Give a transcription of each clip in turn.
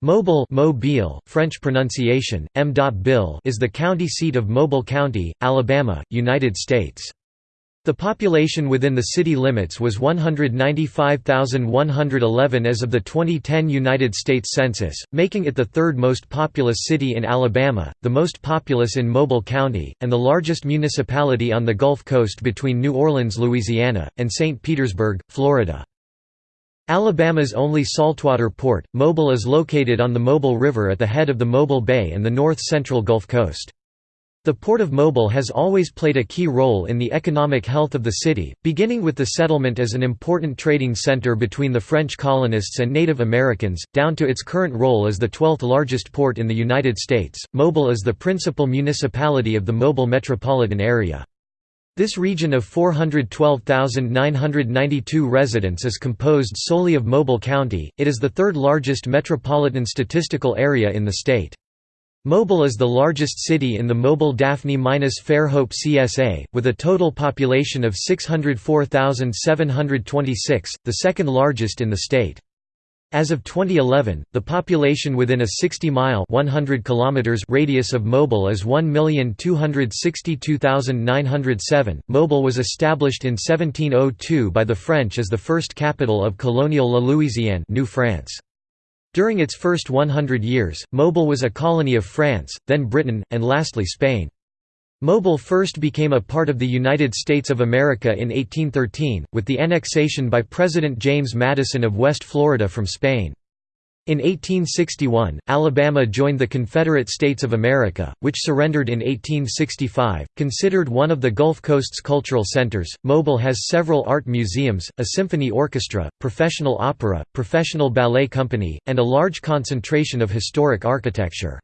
Mobile Mobile, French pronunciation, M. Bill is the county seat of Mobile County, Alabama, United States. The population within the city limits was 195,111 as of the 2010 United States Census, making it the third most populous city in Alabama, the most populous in Mobile County, and the largest municipality on the Gulf Coast between New Orleans, Louisiana, and St. Petersburg, Florida. Alabama's only saltwater port, Mobile is located on the Mobile River at the head of the Mobile Bay and the north-central Gulf Coast. The Port of Mobile has always played a key role in the economic health of the city, beginning with the settlement as an important trading center between the French colonists and Native Americans, down to its current role as the 12th largest port in the United States. Mobile is the principal municipality of the Mobile metropolitan area. This region of 412,992 residents is composed solely of Mobile County, it is the third largest metropolitan statistical area in the state. Mobile is the largest city in the Mobile-Daphne-Fairhope CSA, with a total population of 604,726, the second largest in the state. As of 2011, the population within a 60-mile (100 kilometers) radius of Mobile is 1,262,907. Mobile was established in 1702 by the French as the first capital of colonial La Louisiane, New France. During its first 100 years, Mobile was a colony of France, then Britain, and lastly Spain. Mobile first became a part of the United States of America in 1813, with the annexation by President James Madison of West Florida from Spain. In 1861, Alabama joined the Confederate States of America, which surrendered in 1865. Considered one of the Gulf Coast's cultural centers, Mobile has several art museums, a symphony orchestra, professional opera, professional ballet company, and a large concentration of historic architecture.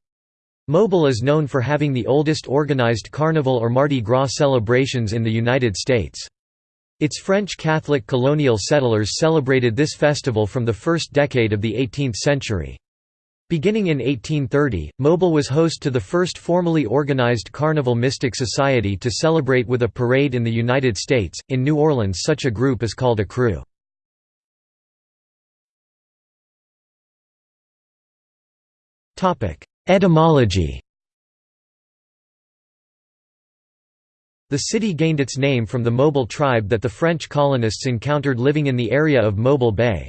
Mobile is known for having the oldest organized Carnival or Mardi Gras celebrations in the United States. Its French Catholic colonial settlers celebrated this festival from the first decade of the 18th century. Beginning in 1830, Mobile was host to the first formally organized Carnival Mystic Society to celebrate with a parade in the United States. In New Orleans, such a group is called a crew. Topic: Etymology The city gained its name from the Mobile tribe that the French colonists encountered living in the area of Mobile Bay.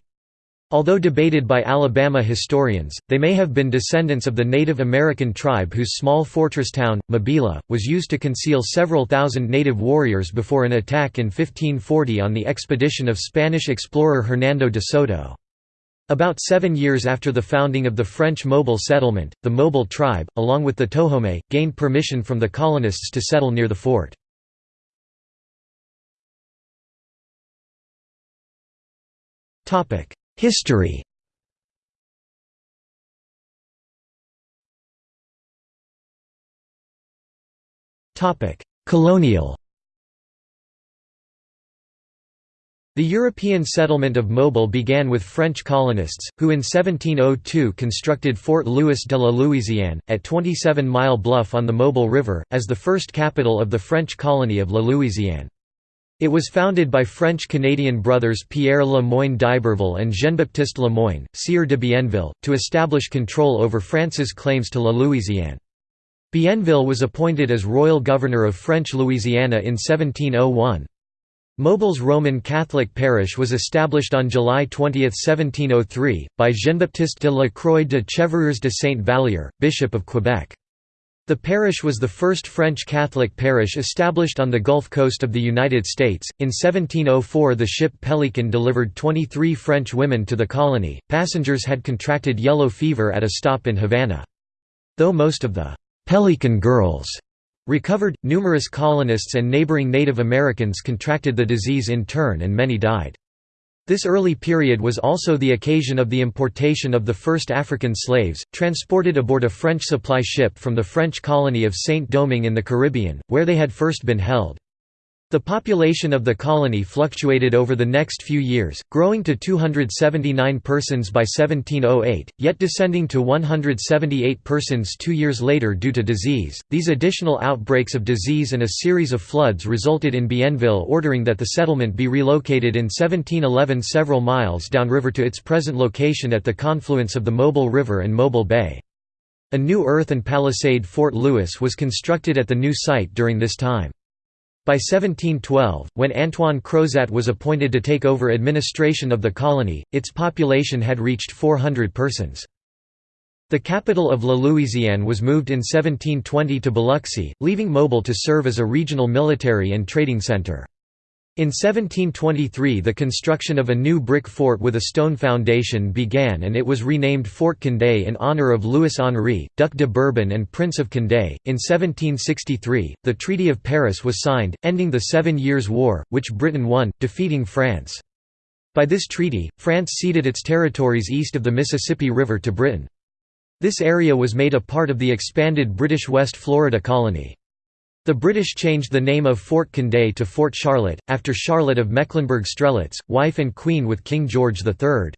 Although debated by Alabama historians, they may have been descendants of the Native American tribe whose small fortress town, Mabila, was used to conceal several thousand native warriors before an attack in 1540 on the expedition of Spanish explorer Hernando de Soto. About seven years after the founding of the French Mobile settlement, the Mobile tribe, along with the Tohome, gained permission from the colonists to settle near the fort. History Colonial The European settlement of Mobile began with French colonists, who in 1702 constructed Fort Louis de la Louisiane, at 27 Mile Bluff on the Mobile River, as the first capital of the French colony of La Louisiane. It was founded by French-Canadian brothers Pierre Le Moyne d'Iberville and Jean-Baptiste Le Moyne, Sieur de Bienville, to establish control over France's claims to La Louisiane. Bienville was appointed as royal governor of French Louisiana in 1701. Mobile's Roman Catholic parish was established on July 20, 1703, by Jean-Baptiste de la Croix de Chevreuse de Saint-Vallier, Bishop of Quebec. The parish was the first French Catholic parish established on the Gulf Coast of the United States. In 1704, the ship Pelican delivered 23 French women to the colony. Passengers had contracted yellow fever at a stop in Havana. Though most of the Pelican girls Recovered, numerous colonists and neighboring Native Americans contracted the disease in turn and many died. This early period was also the occasion of the importation of the first African slaves, transported aboard a French supply ship from the French colony of Saint-Domingue in the Caribbean, where they had first been held. The population of the colony fluctuated over the next few years, growing to 279 persons by 1708, yet descending to 178 persons two years later due to disease. These additional outbreaks of disease and a series of floods resulted in Bienville ordering that the settlement be relocated in 1711 several miles downriver to its present location at the confluence of the Mobile River and Mobile Bay. A new earth and palisade Fort Louis was constructed at the new site during this time. By 1712, when Antoine Crozat was appointed to take over administration of the colony, its population had reached 400 persons. The capital of La Louisiane was moved in 1720 to Biloxi, leaving Mobile to serve as a regional military and trading center. In 1723 the construction of a new brick fort with a stone foundation began and it was renamed Fort Condé in honor of Louis-Henri, Duc de Bourbon and Prince of Condé. In 1763, the Treaty of Paris was signed, ending the Seven Years' War, which Britain won, defeating France. By this treaty, France ceded its territories east of the Mississippi River to Britain. This area was made a part of the expanded British West Florida colony. The British changed the name of Fort Condé to Fort Charlotte, after Charlotte of Mecklenburg-Strelitz, wife and queen with King George III.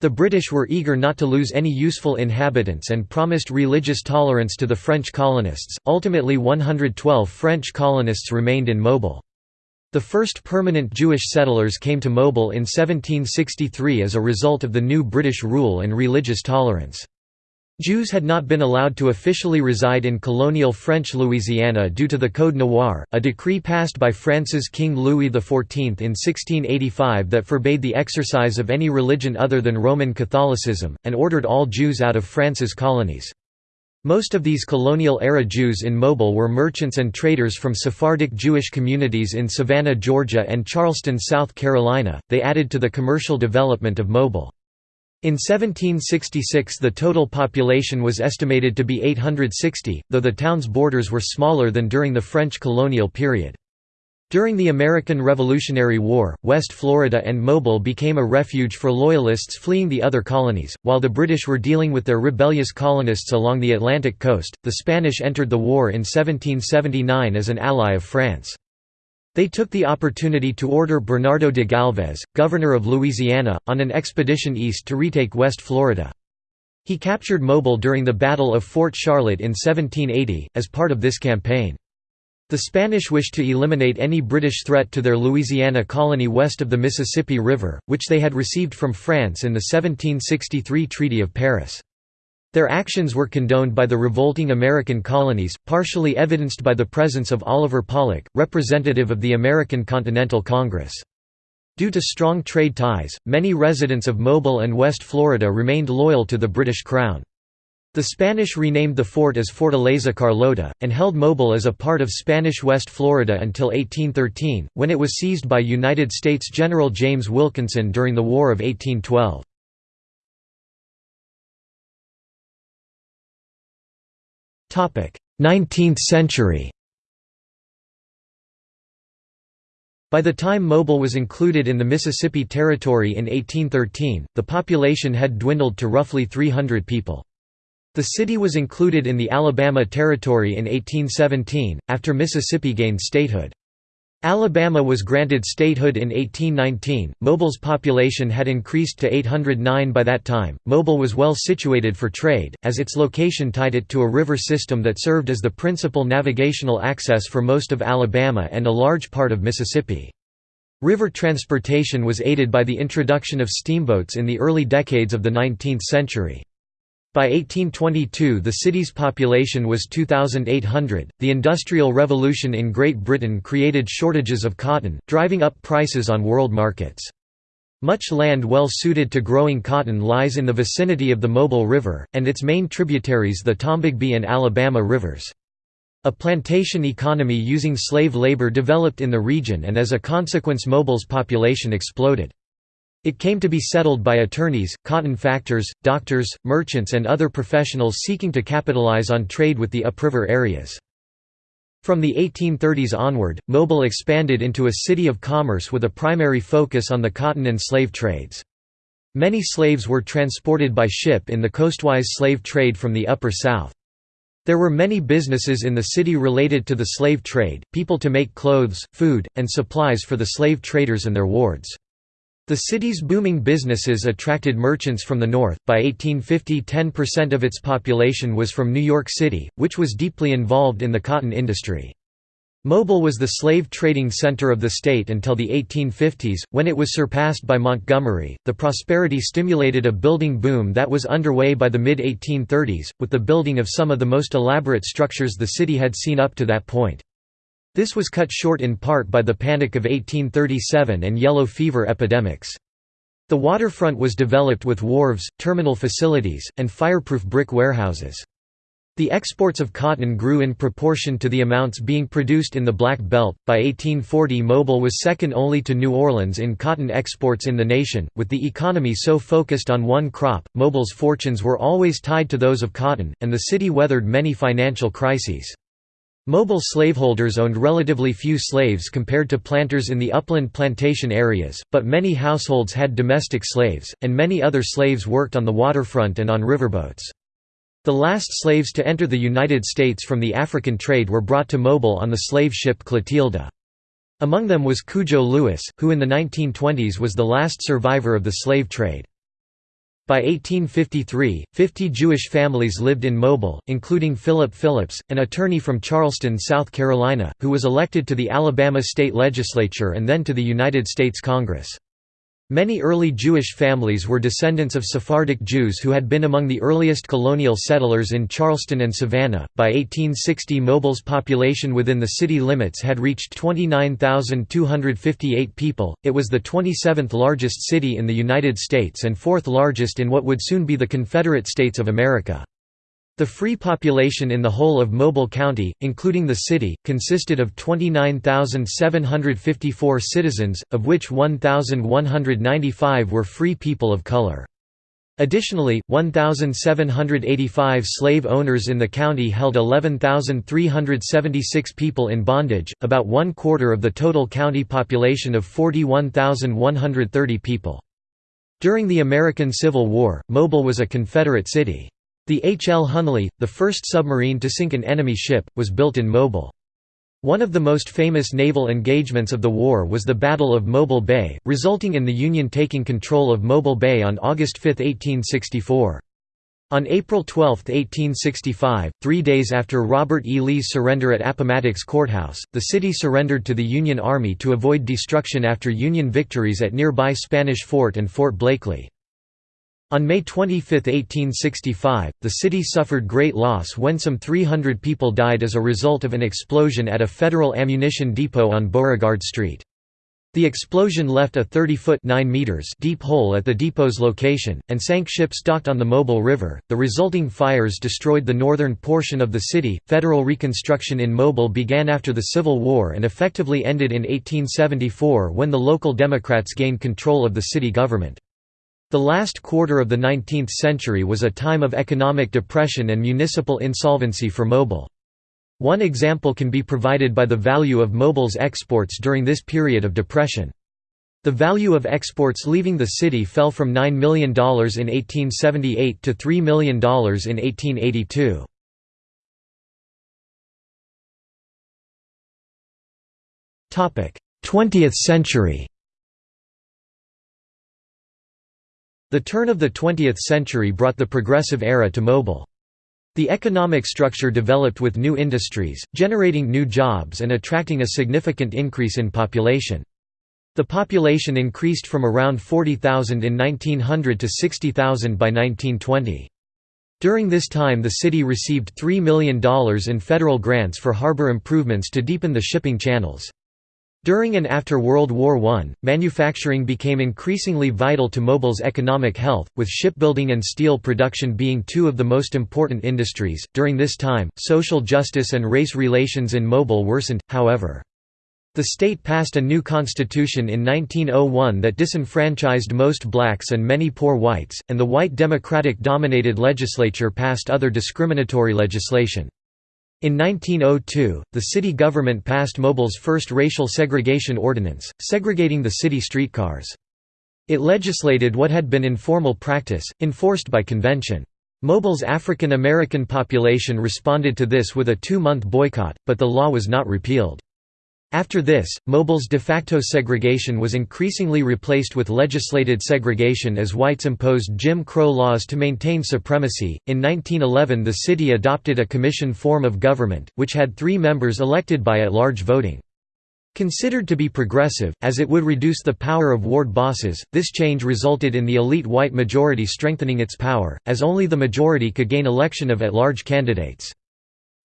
The British were eager not to lose any useful inhabitants and promised religious tolerance to the French colonists. Ultimately, 112 French colonists remained in Mobile. The first permanent Jewish settlers came to Mobile in 1763 as a result of the new British rule and religious tolerance. Jews had not been allowed to officially reside in colonial French Louisiana due to the Code Noir, a decree passed by France's King Louis XIV in 1685 that forbade the exercise of any religion other than Roman Catholicism, and ordered all Jews out of France's colonies. Most of these colonial-era Jews in Mobile were merchants and traders from Sephardic Jewish communities in Savannah, Georgia and Charleston, South Carolina. They added to the commercial development of Mobile. In 1766 the total population was estimated to be 860, though the town's borders were smaller than during the French colonial period. During the American Revolutionary War, West Florida and Mobile became a refuge for Loyalists fleeing the other colonies. While the British were dealing with their rebellious colonists along the Atlantic coast, the Spanish entered the war in 1779 as an ally of France. They took the opportunity to order Bernardo de Galvez, governor of Louisiana, on an expedition east to retake West Florida. He captured Mobile during the Battle of Fort Charlotte in 1780, as part of this campaign. The Spanish wished to eliminate any British threat to their Louisiana colony west of the Mississippi River, which they had received from France in the 1763 Treaty of Paris. Their actions were condoned by the revolting American colonies, partially evidenced by the presence of Oliver Pollock, representative of the American Continental Congress. Due to strong trade ties, many residents of Mobile and West Florida remained loyal to the British Crown. The Spanish renamed the fort as Fortaleza Carlota, and held Mobile as a part of Spanish West Florida until 1813, when it was seized by United States General James Wilkinson during the War of 1812. 19th century By the time Mobile was included in the Mississippi Territory in 1813, the population had dwindled to roughly 300 people. The city was included in the Alabama Territory in 1817, after Mississippi gained statehood. Alabama was granted statehood in 1819. Mobile's population had increased to 809 by that time. Mobile was well situated for trade, as its location tied it to a river system that served as the principal navigational access for most of Alabama and a large part of Mississippi. River transportation was aided by the introduction of steamboats in the early decades of the 19th century. By 1822 the city's population was 2,800. The Industrial Revolution in Great Britain created shortages of cotton, driving up prices on world markets. Much land well suited to growing cotton lies in the vicinity of the Mobile River, and its main tributaries the Tombigbee and Alabama rivers. A plantation economy using slave labor developed in the region and as a consequence Mobile's population exploded. It came to be settled by attorneys, cotton factors, doctors, merchants and other professionals seeking to capitalize on trade with the upriver areas. From the 1830s onward, Mobile expanded into a city of commerce with a primary focus on the cotton and slave trades. Many slaves were transported by ship in the coastwise slave trade from the Upper South. There were many businesses in the city related to the slave trade, people to make clothes, food, and supplies for the slave traders and their wards. The city's booming businesses attracted merchants from the north. By 1850, 10% of its population was from New York City, which was deeply involved in the cotton industry. Mobile was the slave trading center of the state until the 1850s, when it was surpassed by Montgomery. The prosperity stimulated a building boom that was underway by the mid 1830s, with the building of some of the most elaborate structures the city had seen up to that point. This was cut short in part by the Panic of 1837 and yellow fever epidemics. The waterfront was developed with wharves, terminal facilities, and fireproof brick warehouses. The exports of cotton grew in proportion to the amounts being produced in the Black Belt. By 1840, Mobile was second only to New Orleans in cotton exports in the nation. With the economy so focused on one crop, Mobile's fortunes were always tied to those of cotton, and the city weathered many financial crises. Mobile slaveholders owned relatively few slaves compared to planters in the upland plantation areas, but many households had domestic slaves, and many other slaves worked on the waterfront and on riverboats. The last slaves to enter the United States from the African trade were brought to Mobile on the slave ship Clotilda. Among them was Cudjoe Lewis, who in the 1920s was the last survivor of the slave trade. By 1853, 50 Jewish families lived in Mobile, including Philip Phillips, an attorney from Charleston, South Carolina, who was elected to the Alabama state legislature and then to the United States Congress. Many early Jewish families were descendants of Sephardic Jews who had been among the earliest colonial settlers in Charleston and Savannah. By 1860, Mobile's population within the city limits had reached 29,258 people. It was the 27th largest city in the United States and fourth largest in what would soon be the Confederate States of America. The free population in the whole of Mobile County, including the city, consisted of 29,754 citizens, of which 1,195 were free people of color. Additionally, 1,785 slave owners in the county held 11,376 people in bondage, about one quarter of the total county population of 41,130 people. During the American Civil War, Mobile was a Confederate city. The H. L. Hunley, the first submarine to sink an enemy ship, was built in Mobile. One of the most famous naval engagements of the war was the Battle of Mobile Bay, resulting in the Union taking control of Mobile Bay on August 5, 1864. On April 12, 1865, three days after Robert E. Lee's surrender at Appomattox Courthouse, the city surrendered to the Union Army to avoid destruction after Union victories at nearby Spanish Fort and Fort Blakely. On May 25, 1865, the city suffered great loss when some 300 people died as a result of an explosion at a federal ammunition depot on Beauregard Street. The explosion left a 30-foot (9 meters) deep hole at the depot's location, and sank ships docked on the Mobile River. The resulting fires destroyed the northern portion of the city. Federal reconstruction in Mobile began after the Civil War and effectively ended in 1874 when the local Democrats gained control of the city government. The last quarter of the 19th century was a time of economic depression and municipal insolvency for Mobile. One example can be provided by the value of Mobile's exports during this period of depression. The value of exports leaving the city fell from $9 million in 1878 to $3 million in 1882. Twentieth century The turn of the 20th century brought the progressive era to Mobile. The economic structure developed with new industries, generating new jobs and attracting a significant increase in population. The population increased from around 40,000 in 1900 to 60,000 by 1920. During this time the city received $3 million in federal grants for harbor improvements to deepen the shipping channels. During and after World War I, manufacturing became increasingly vital to Mobile's economic health, with shipbuilding and steel production being two of the most important industries. During this time, social justice and race relations in Mobile worsened, however. The state passed a new constitution in 1901 that disenfranchised most blacks and many poor whites, and the white Democratic-dominated legislature passed other discriminatory legislation. In 1902, the city government passed Mobile's first racial segregation ordinance, segregating the city streetcars. It legislated what had been informal practice, enforced by convention. Mobile's African American population responded to this with a two-month boycott, but the law was not repealed. After this, Mobile's de facto segregation was increasingly replaced with legislated segregation as whites imposed Jim Crow laws to maintain supremacy. In 1911, the city adopted a commission form of government, which had three members elected by at large voting. Considered to be progressive, as it would reduce the power of ward bosses, this change resulted in the elite white majority strengthening its power, as only the majority could gain election of at-large candidates.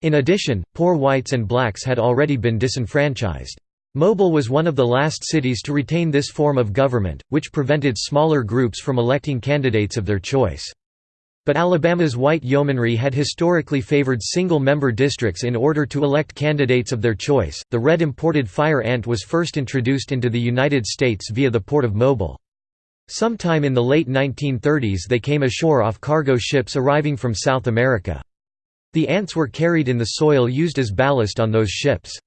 In addition, poor whites and blacks had already been disenfranchised. Mobile was one of the last cities to retain this form of government, which prevented smaller groups from electing candidates of their choice. But Alabama's white yeomanry had historically favored single-member districts in order to elect candidates of their choice. The red imported fire ant was first introduced into the United States via the port of Mobile. Sometime in the late 1930s they came ashore off cargo ships arriving from South America. The ants were carried in the soil used as ballast on those ships.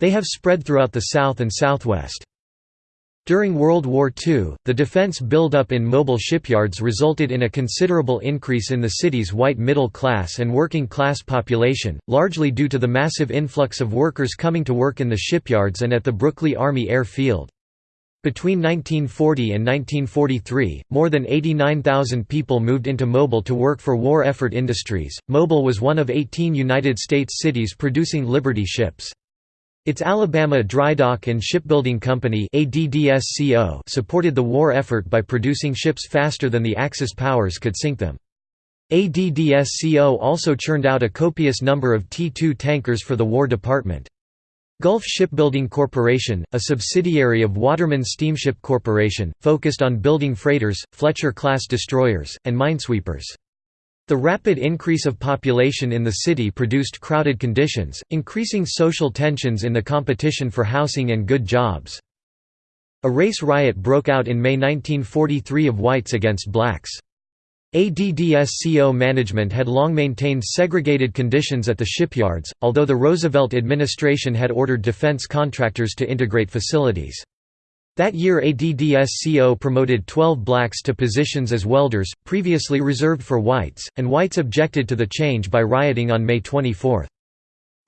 They have spread throughout the South and Southwest. During World War II, the defense buildup in mobile shipyards resulted in a considerable increase in the city's white middle class and working class population, largely due to the massive influx of workers coming to work in the shipyards and at the Brookley Army Air Field. Between 1940 and 1943, more than 89,000 people moved into Mobile to work for war effort industries. Mobile was one of 18 United States cities producing Liberty ships. Its Alabama Dry Dock and Shipbuilding Company supported the war effort by producing ships faster than the Axis powers could sink them. ADDSCO also churned out a copious number of T-2 tankers for the War Department. Gulf Shipbuilding Corporation, a subsidiary of Waterman Steamship Corporation, focused on building freighters, Fletcher-class destroyers, and minesweepers. The rapid increase of population in the city produced crowded conditions, increasing social tensions in the competition for housing and good jobs. A race riot broke out in May 1943 of whites against blacks. ADDSCO management had long maintained segregated conditions at the shipyards, although the Roosevelt administration had ordered defense contractors to integrate facilities. That year ADDSCO promoted 12 blacks to positions as welders, previously reserved for whites, and whites objected to the change by rioting on May 24.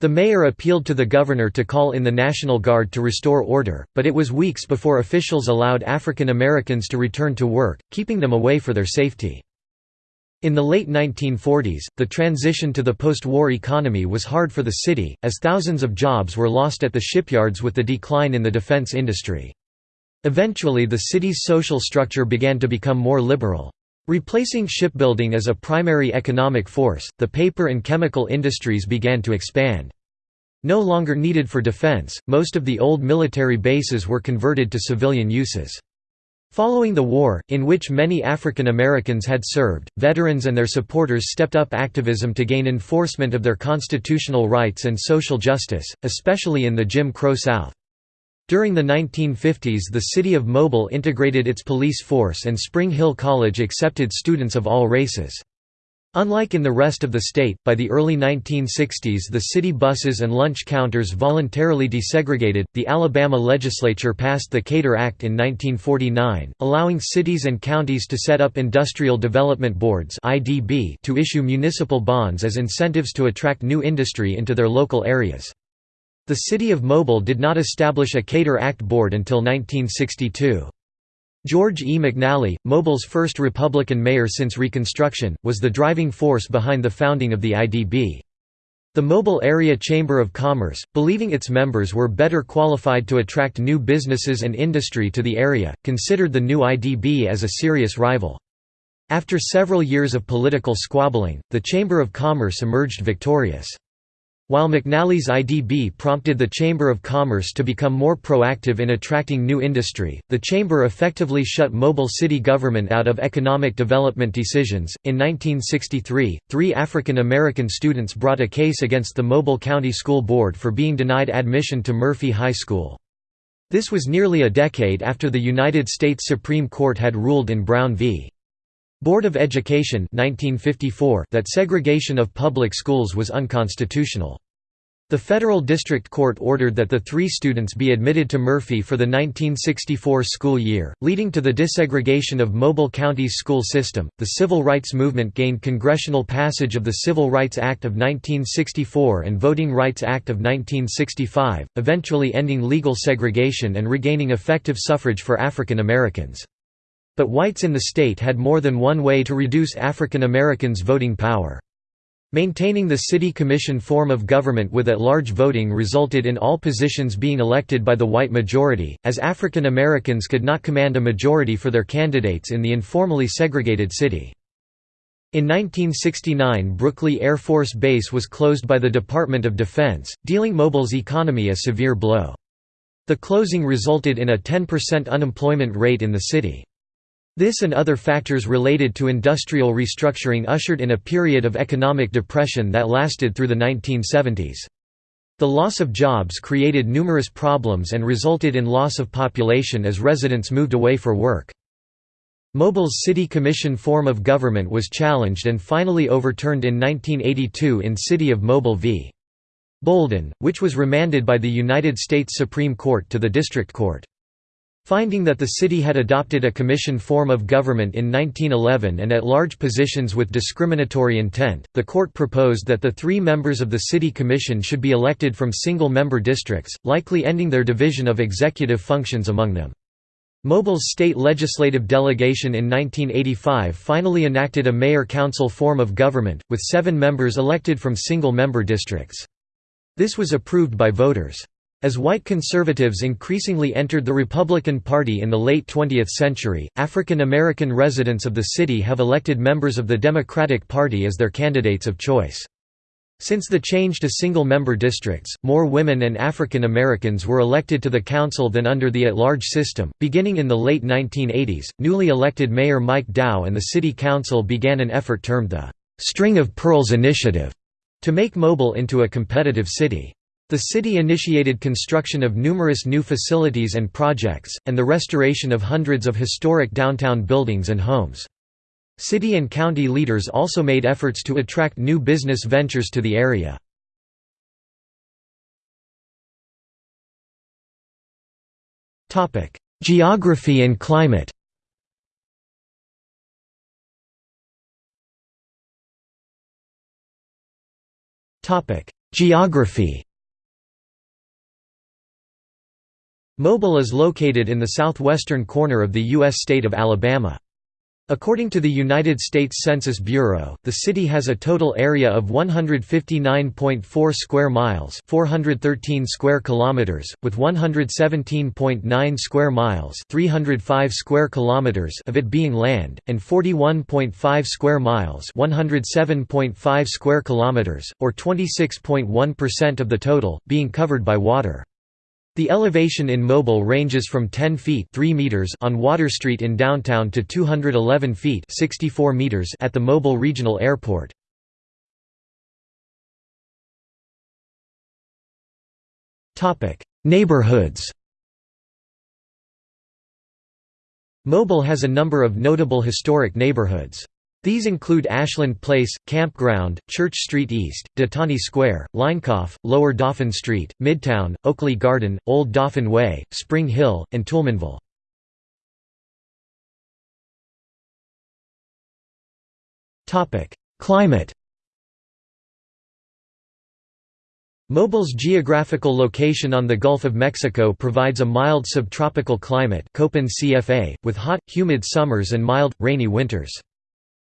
The mayor appealed to the governor to call in the National Guard to restore order, but it was weeks before officials allowed African Americans to return to work, keeping them away for their safety. In the late 1940s, the transition to the post-war economy was hard for the city, as thousands of jobs were lost at the shipyards with the decline in the defense industry. Eventually the city's social structure began to become more liberal. Replacing shipbuilding as a primary economic force, the paper and chemical industries began to expand. No longer needed for defense, most of the old military bases were converted to civilian uses. Following the war, in which many African Americans had served, veterans and their supporters stepped up activism to gain enforcement of their constitutional rights and social justice, especially in the Jim Crow South. During the 1950s the city of Mobile integrated its police force and Spring Hill College accepted students of all races. Unlike in the rest of the state, by the early 1960s the city buses and lunch counters voluntarily desegregated. The Alabama legislature passed the Cater Act in 1949, allowing cities and counties to set up industrial development boards (IDB) to issue municipal bonds as incentives to attract new industry into their local areas. The city of Mobile did not establish a Cater Act board until 1962. George E. McNally, Mobile's first Republican mayor since Reconstruction, was the driving force behind the founding of the IDB. The Mobile Area Chamber of Commerce, believing its members were better qualified to attract new businesses and industry to the area, considered the new IDB as a serious rival. After several years of political squabbling, the Chamber of Commerce emerged victorious. While McNally's IDB prompted the Chamber of Commerce to become more proactive in attracting new industry, the Chamber effectively shut Mobile city government out of economic development decisions. In 1963, three African American students brought a case against the Mobile County School Board for being denied admission to Murphy High School. This was nearly a decade after the United States Supreme Court had ruled in Brown v. Board of Education 1954 that segregation of public schools was unconstitutional. The Federal District Court ordered that the three students be admitted to Murphy for the 1964 school year, leading to the desegregation of Mobile County's school system. The civil rights movement gained congressional passage of the Civil Rights Act of 1964 and Voting Rights Act of 1965, eventually ending legal segregation and regaining effective suffrage for African Americans. But whites in the state had more than one way to reduce African Americans' voting power. Maintaining the city commission form of government with at-large voting resulted in all positions being elected by the white majority, as African Americans could not command a majority for their candidates in the informally segregated city. In 1969 Brookley Air Force Base was closed by the Department of Defense, dealing Mobile's economy a severe blow. The closing resulted in a 10% unemployment rate in the city. This and other factors related to industrial restructuring ushered in a period of economic depression that lasted through the 1970s. The loss of jobs created numerous problems and resulted in loss of population as residents moved away for work. Mobile's city commission form of government was challenged and finally overturned in 1982 in City of Mobile v. Bolden, which was remanded by the United States Supreme Court to the District Court. Finding that the city had adopted a commission form of government in 1911 and at large positions with discriminatory intent, the court proposed that the three members of the city commission should be elected from single-member districts, likely ending their division of executive functions among them. Mobile's state legislative delegation in 1985 finally enacted a mayor-council form of government, with seven members elected from single-member districts. This was approved by voters. As white conservatives increasingly entered the Republican Party in the late 20th century, African American residents of the city have elected members of the Democratic Party as their candidates of choice. Since the change to single-member districts, more women and African Americans were elected to the council than under the at-large system. Beginning in the late 1980s, newly elected Mayor Mike Dow and the city council began an effort termed the String of Pearls Initiative to make Mobile into a competitive city. The city initiated construction of numerous new facilities and projects, and the restoration of hundreds of historic downtown buildings and homes. City and county leaders also made efforts to attract new business ventures to the area. Geography and climate Geography Mobile is located in the southwestern corner of the U.S. state of Alabama. According to the United States Census Bureau, the city has a total area of 159.4 square miles, 413 square kilometers, with 117.9 square miles, 305 square kilometers of it being land, and 41.5 square miles, 107.5 square kilometers, or 26.1% of the total being covered by water. The elevation in Mobile ranges from 10 feet 3 meters on Water Street in downtown to 211 feet 64 meters at the Mobile Regional Airport. Neighborhoods Mobile has a number of notable historic neighborhoods. These include Ashland Place, Campground, Church Street East, De Tonti Square, Leinkauf, Lower Dauphin Street, Midtown, Oakleigh Garden, Old Dauphin Way, Spring Hill, and Toulminville. Climate Mobile's geographical location on the Gulf of Mexico provides a mild subtropical climate CFA, with hot, humid summers and mild, rainy winters.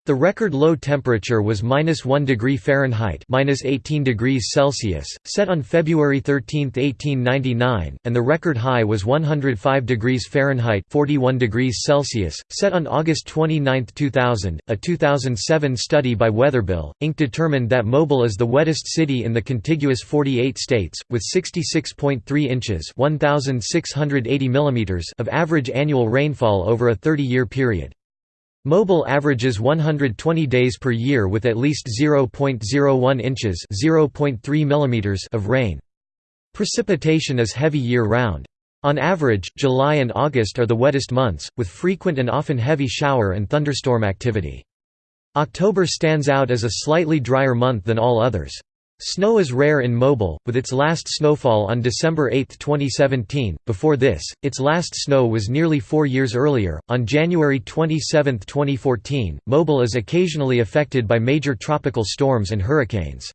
The record low temperature was minus 1 degree Fahrenheit minus 18 degrees Celsius, set on February 13, 1899, and the record high was 105 degrees Fahrenheit 41 degrees Celsius, set on August 29, 2000. A 2007 study by Weatherbill, Inc. determined that Mobile is the wettest city in the contiguous 48 states, with 66.3 inches 1,680 millimeters of average annual rainfall over a 30-year period. Mobile averages 120 days per year with at least 0.01 inches (0.3 millimeters) of rain. Precipitation is heavy year-round. On average, July and August are the wettest months, with frequent and often heavy shower and thunderstorm activity. October stands out as a slightly drier month than all others. Snow is rare in Mobile, with its last snowfall on December 8, 2017. Before this, its last snow was nearly four years earlier, on January 27, 2014. Mobile is occasionally affected by major tropical storms and hurricanes.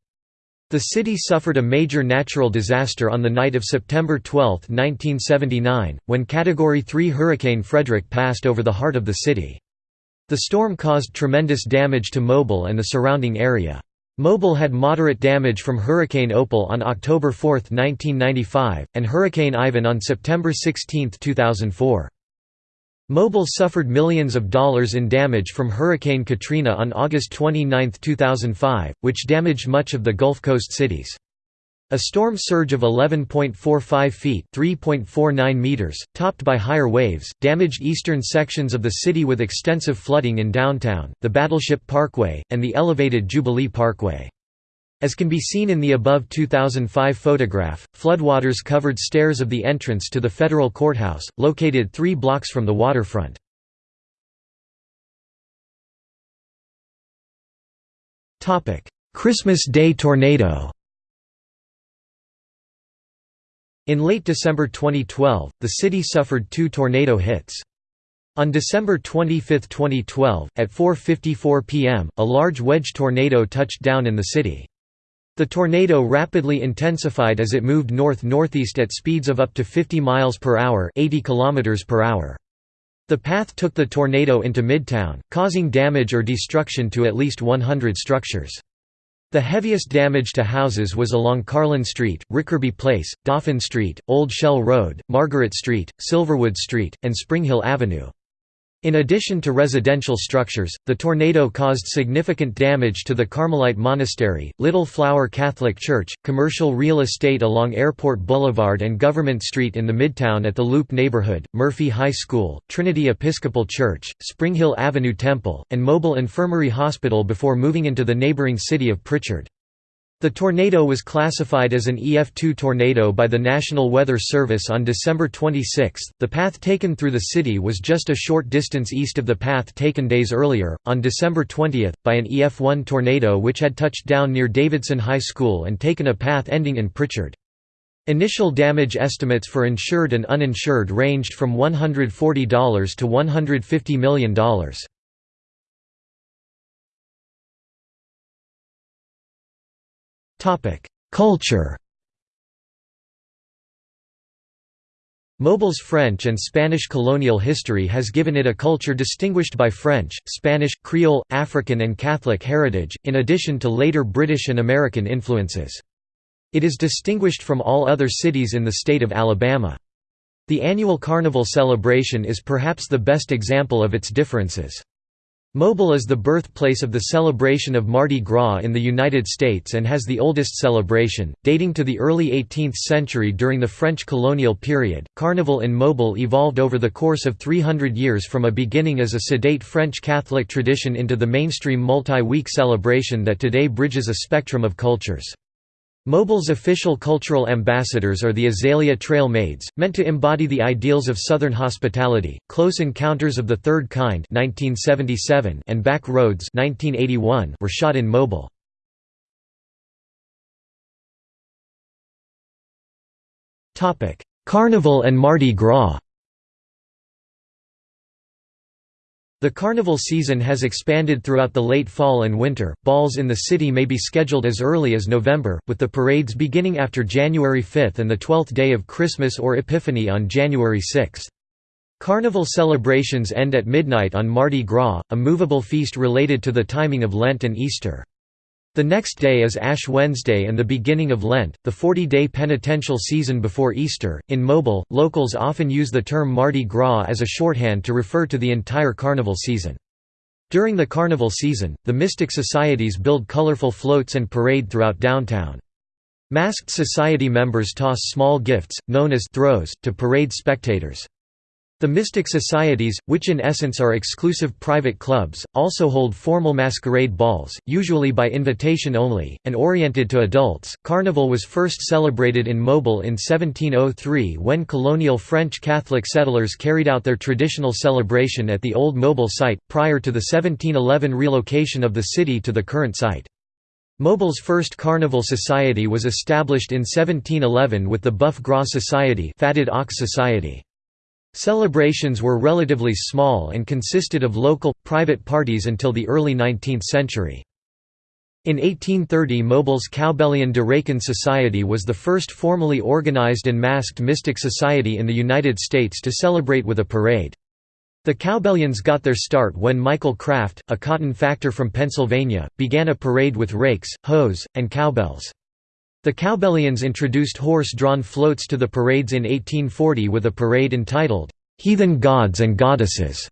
The city suffered a major natural disaster on the night of September 12, 1979, when Category 3 Hurricane Frederic passed over the heart of the city. The storm caused tremendous damage to Mobile and the surrounding area. Mobile had moderate damage from Hurricane Opal on October 4, 1995, and Hurricane Ivan on September 16, 2004. Mobile suffered millions of dollars in damage from Hurricane Katrina on August 29, 2005, which damaged much of the Gulf Coast cities. A storm surge of 11.45 feet (3.49 meters), topped by higher waves, damaged eastern sections of the city with extensive flooding in downtown, the Battleship Parkway, and the elevated Jubilee Parkway. As can be seen in the above 2005 photograph, floodwaters covered stairs of the entrance to the federal courthouse, located three blocks from the waterfront. Christmas Day tornado In late December 2012, the city suffered two tornado hits. On December 25, 2012, at 4.54 pm, a large wedge tornado touched down in the city. The tornado rapidly intensified as it moved north-northeast at speeds of up to 50 miles per hour, 80 kilometers per hour. The path took the tornado into Midtown, causing damage or destruction to at least 100 structures. The heaviest damage to houses was along Carlen Street, Rickarby Place, Dauphin Street, Old Shell Road, Margaret Street, Silverwood Street, and Spring Hill Avenue. In addition to residential structures, the tornado caused significant damage to the Carmelite Monastery, Little Flower Catholic Church, commercial real estate along Airport Boulevard and Government Street in the Midtown at the Loop neighborhood, Murphy High School, Trinity Episcopal Church, Spring Hill Avenue Temple, and Mobile Infirmary Hospital before moving into the neighboring city of Prichard. The tornado was classified as an EF2 tornado by the National Weather Service on December 26. The path taken through the city was just a short distance east of the path taken days earlier, on December 20, by an EF1 tornado which had touched down near Davidson High School and taken a path ending in Prichard. Initial damage estimates for insured and uninsured ranged from $140 to $150 million. Culture Mobile's French and Spanish colonial history has given it a culture distinguished by French, Spanish, Creole, African and Catholic heritage, in addition to later British and American influences. It is distinguished from all other cities in the state of Alabama. The annual Carnival celebration is perhaps the best example of its differences. Mobile is the birthplace of the celebration of Mardi Gras in the United States and has the oldest celebration, dating to the early 18th century during the French colonial period. Carnival in Mobile evolved over the course of 300 years from a beginning as a sedate French Catholic tradition into the mainstream multi week celebration that today bridges a spectrum of cultures. Mobile's official cultural ambassadors are the Azalea Trail Maids, meant to embody the ideals of Southern hospitality. Close Encounters of the Third Kind (1977) and Back Roads (1981) were shot in Mobile. Carnival and Mardi Gras. The carnival season has expanded throughout the late fall and winter. Balls in the city may be scheduled as early as November, with the parades beginning after January 5 and the 12th day of Christmas or Epiphany on January 6. Carnival celebrations end at midnight on Mardi Gras, a movable feast related to the timing of Lent and Easter. The next day is Ash Wednesday and the beginning of Lent, the 40-day penitential season before Easter. In Mobile, locals often use the term Mardi Gras as a shorthand to refer to the entire carnival season. During the carnival season, the Mystic Societies build colorful floats and parade throughout downtown. Masked society members toss small gifts, known as throws, to parade spectators. The mystic societies, which in essence are exclusive private clubs, also hold formal masquerade balls, usually by invitation only, and oriented to adults. Carnival was first celebrated in Mobile in 1703 when colonial French Catholic settlers carried out their traditional celebration at the old Mobile site, prior to the 1711 relocation of the city to the current site. Mobile's first carnival society was established in 1711 with the Boeuf Gras Society Fatted Ox Society. Celebrations were relatively small and consisted of local, private parties until the early 19th century. In 1830 Mobile's Cowbellion de Rakin Society was the first formally organized and masked mystic society in the United States to celebrate with a parade. The Cowbellions got their start when Michael Krafft, a cotton factor from Pennsylvania, began a parade with rakes, hoes, and cowbells. The Cowbellions introduced horse-drawn floats to the parades in 1840 with a parade entitled, "'Heathen Gods and Goddesses'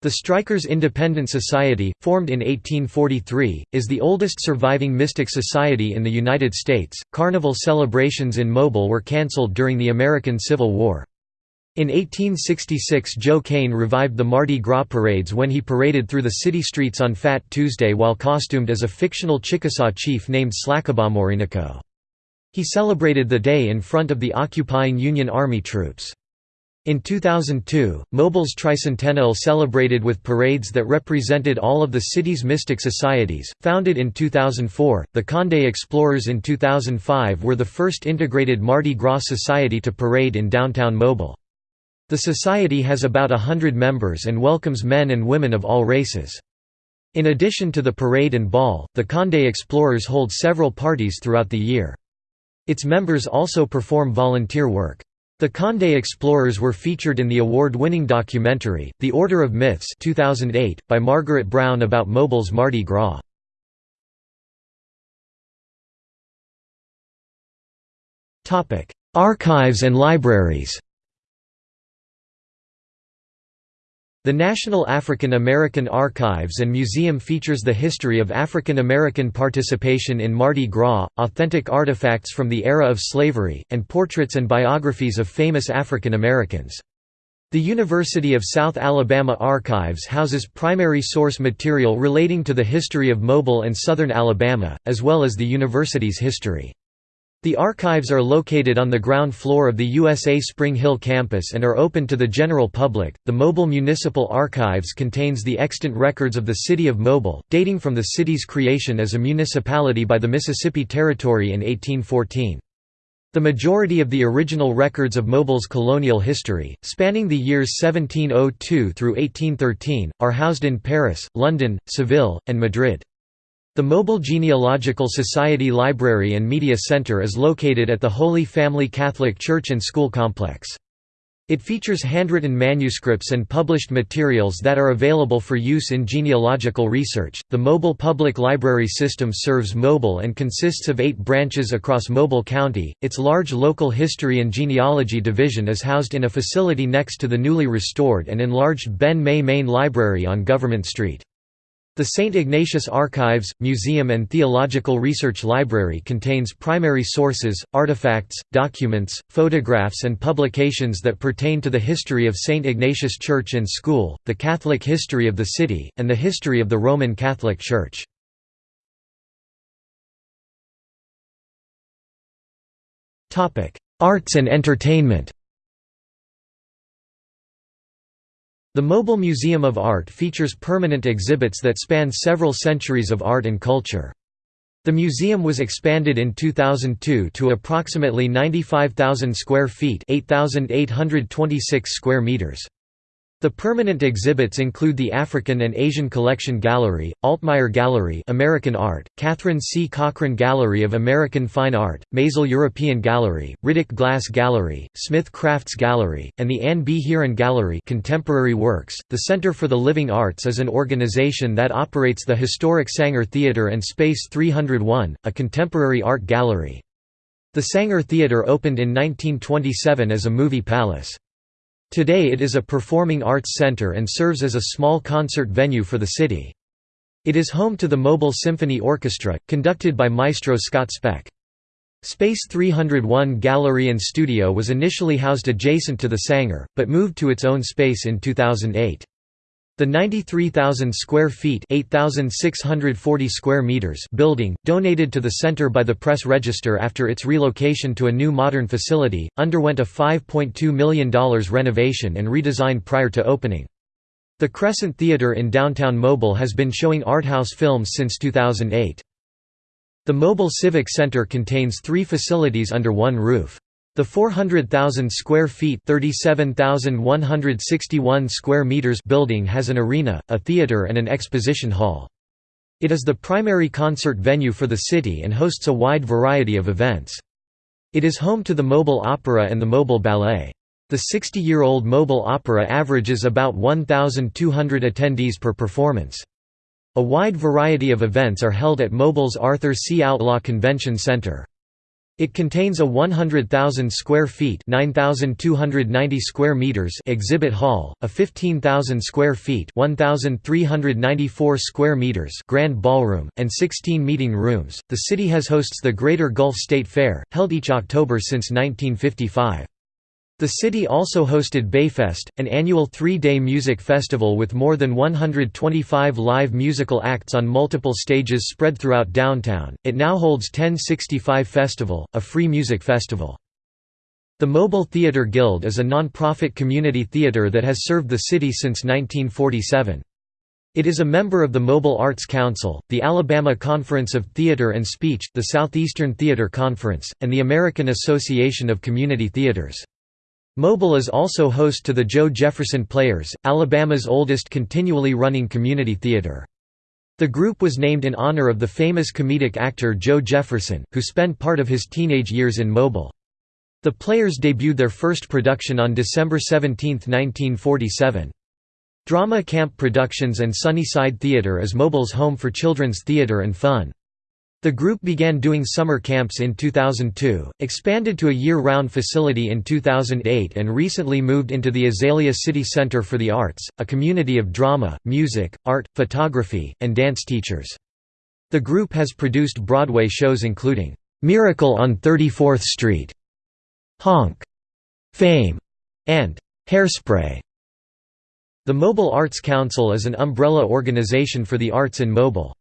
The Strikers Independent Society, formed in 1843, is the oldest surviving mystic society in the United States. Carnival celebrations in Mobile were cancelled during the American Civil War. In 1866 Joe Cain revived the Mardi Gras parades when he paraded through the city streets on Fat Tuesday while costumed as a fictional Chickasaw chief named Slacabamorinico. He celebrated the day in front of the occupying Union Army troops. In 2002, Mobile's tricentennial celebrated with parades that represented all of the city's mystic societies. Founded in 2004, the Conde Explorers in 2005 were the first integrated Mardi Gras society to parade in downtown Mobile. The society has about a hundred members and welcomes men and women of all races. In addition to the parade and ball, the Conde Explorers hold several parties throughout the year. Its members also perform volunteer work. The Conde Explorers were featured in the award-winning documentary, The Order of Myths 2008, by Margaret Brown about Mobile's Mardi Gras. Archives and libraries The National African American Archives and Museum features the history of African American participation in Mardi Gras, authentic artifacts from the era of slavery, and portraits and biographies of famous African Americans. The University of South Alabama Archives houses primary source material relating to the history of Mobile and southern Alabama, as well as the university's history. The archives are located on the ground floor of the USA Spring Hill campus and are open to the general public. The Mobile Municipal Archives contains the extant records of the city of Mobile, dating from the city's creation as a municipality by the Mississippi Territory in 1814. The majority of the original records of Mobile's colonial history, spanning the years 1702 through 1813, are housed in Paris, London, Seville, and Madrid. The Mobile Genealogical Society Library and Media Center is located at the Holy Family Catholic Church and School Complex. It features handwritten manuscripts and published materials that are available for use in genealogical research. The Mobile Public Library System serves Mobile and consists of eight branches across Mobile County. Its large local history and genealogy division is housed in a facility next to the newly restored and enlarged Ben May Main Library on Government Street. The St. Ignatius Archives, Museum and Theological Research Library contains primary sources, artifacts, documents, photographs and publications that pertain to the history of St. Ignatius Church and School, the Catholic history of the city, and the history of the Roman Catholic Church. Arts and entertainment The Mobile Museum of Art features permanent exhibits that span several centuries of art and culture. The museum was expanded in 2002 to approximately 95,000 square feet 8,826 square meters. The permanent exhibits include the African and Asian Collection Gallery, Altmeyer Gallery American Art, Catherine C. Cochran Gallery of American Fine Art, Maisel European Gallery, Riddick Glass Gallery, Smith Crafts Gallery, and the Anne B. Hearin Gallery Contemporary Works. The Center for the Living Arts is an organization that operates the historic Saenger Theatre and Space 301, a contemporary art gallery. The Saenger Theatre opened in 1927 as a movie palace. Today it is a performing arts center and serves as a small concert venue for the city. It is home to the Mobile Symphony Orchestra, conducted by maestro Scott Speck. Space 301 Gallery and Studio was initially housed adjacent to the Saenger, but moved to its own space in 2008. The 93,000 square feet (8,640 square meters) building, donated to the center by the Press Register after its relocation to a new modern facility, underwent a $5.2 million renovation and redesign prior to opening. The Crescent Theater in downtown Mobile has been showing arthouse films since 2008. The Mobile Civic Center contains three facilities under one roof. The 400,000 square feet (37,161 square meters) building has an arena, a theater and an exposition hall. It is the primary concert venue for the city and hosts a wide variety of events. It is home to the Mobile Opera and the Mobile Ballet. The 60-year-old Mobile Opera averages about 1,200 attendees per performance. A wide variety of events are held at Mobile's Arthur C. Outlaw Convention Center. It contains a 100,000 square feet (9,290 square meters) exhibit hall, a 15,000 square feet (1,394 square meters) grand ballroom, and 16 meeting rooms. The city has hosts the Greater Gulf State Fair, held each October since 1955. The city also hosted Bayfest, an annual three-day music festival with more than 125 live musical acts on multiple stages spread throughout downtown. It now holds 1065 Festival, a free music festival. The Mobile Theatre Guild is a non-profit community theatre that has served the city since 1947. It is a member of the Mobile Arts Council, the Alabama Conference of Theatre and Speech, the Southeastern Theatre Conference, and the American Association of Community Theatres. Mobile is also host to the Joe Jefferson Players, Alabama's oldest continually running community theater. The group was named in honor of the famous comedic actor Joe Jefferson, who spent part of his teenage years in Mobile. The Players debuted their first production on December 17, 1947. Drama Camp Productions and Sunnyside Theater is Mobile's home for children's theater and fun. The group began doing summer camps in 2002, expanded to a year-round facility in 2008 and recently moved into the Azalea City Center for the Arts, a community of drama, music, art, photography, and dance teachers. The group has produced Broadway shows including, "'Miracle on 34th Street", "'Honk", "'Fame", and "'Hairspray". The Mobile Arts Council is an umbrella organization for the arts in Mobile.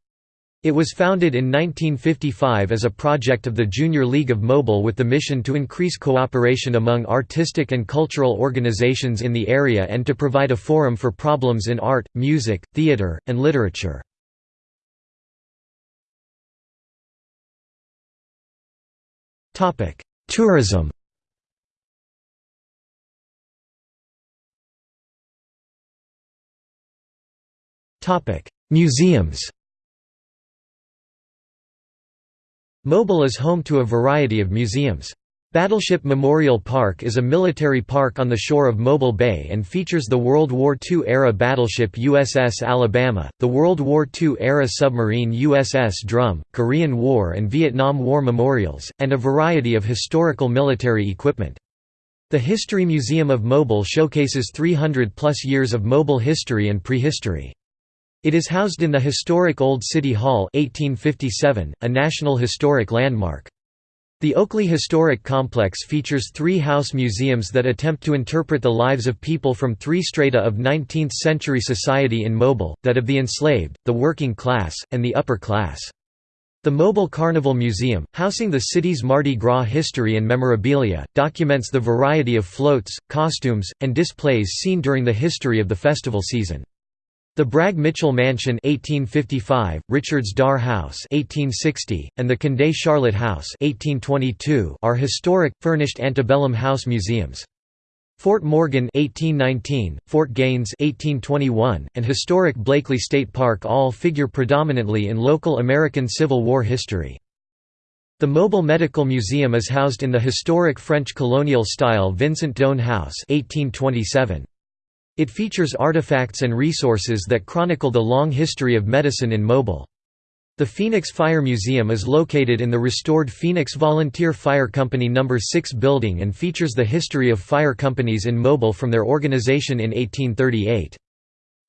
It was founded in 1955 as a project of the Junior League of Mobile with the mission to increase cooperation among artistic and cultural organizations in the area and to provide a forum for problems in art, music, theater, and literature. Tourism. Museums Mobile is home to a variety of museums. Battleship Memorial Park is a military park on the shore of Mobile Bay and features the World War II-era battleship USS Alabama, the World War II-era submarine USS Drum, Korean War and Vietnam War memorials, and a variety of historical military equipment. The History Museum of Mobile showcases 300-plus years of Mobile history and prehistory. It is housed in the historic Old City Hall 1857, a National Historic Landmark. The Oakleigh Historic Complex features three house museums that attempt to interpret the lives of people from three strata of 19th-century society in Mobile, that of the enslaved, the working class, and the upper class. The Mobile Carnival Museum, housing the city's Mardi Gras history and memorabilia, documents the variety of floats, costumes, and displays seen during the history of the festival season. The Bragg Mitchell Mansion 1855, Richards Dar House 1860, and the Condé Charlotte House 1822 are historic, furnished antebellum house museums. Fort Morgan 1819, Fort Gaines 1821, and historic Blakely State Park all figure predominantly in local American Civil War history. The Mobile Medical Museum is housed in the historic French colonial-style Vincent-Doan House 1827. It features artifacts and resources that chronicle the long history of medicine in Mobile. The Phoenix Fire Museum is located in the restored Phoenix Volunteer Fire Company No. 6 building and features the history of fire companies in Mobile from their organization in 1838.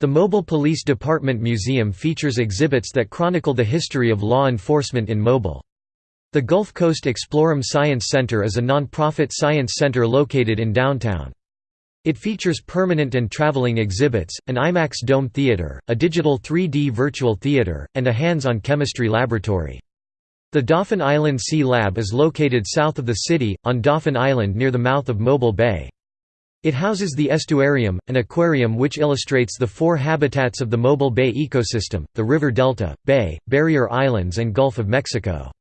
The Mobile Police Department Museum features exhibits that chronicle the history of law enforcement in Mobile. The Gulf Coast Exploreum Science Center is a non-profit science center located in downtown. It features permanent and traveling exhibits, an IMAX dome theater, a digital 3D virtual theater, and a hands-on chemistry laboratory. The Dauphin Island Sea Lab is located south of the city, on Dauphin Island near the mouth of Mobile Bay. It houses the estuarium, an aquarium which illustrates the four habitats of the Mobile Bay ecosystem, the river delta, bay, barrier islands and Gulf of Mexico.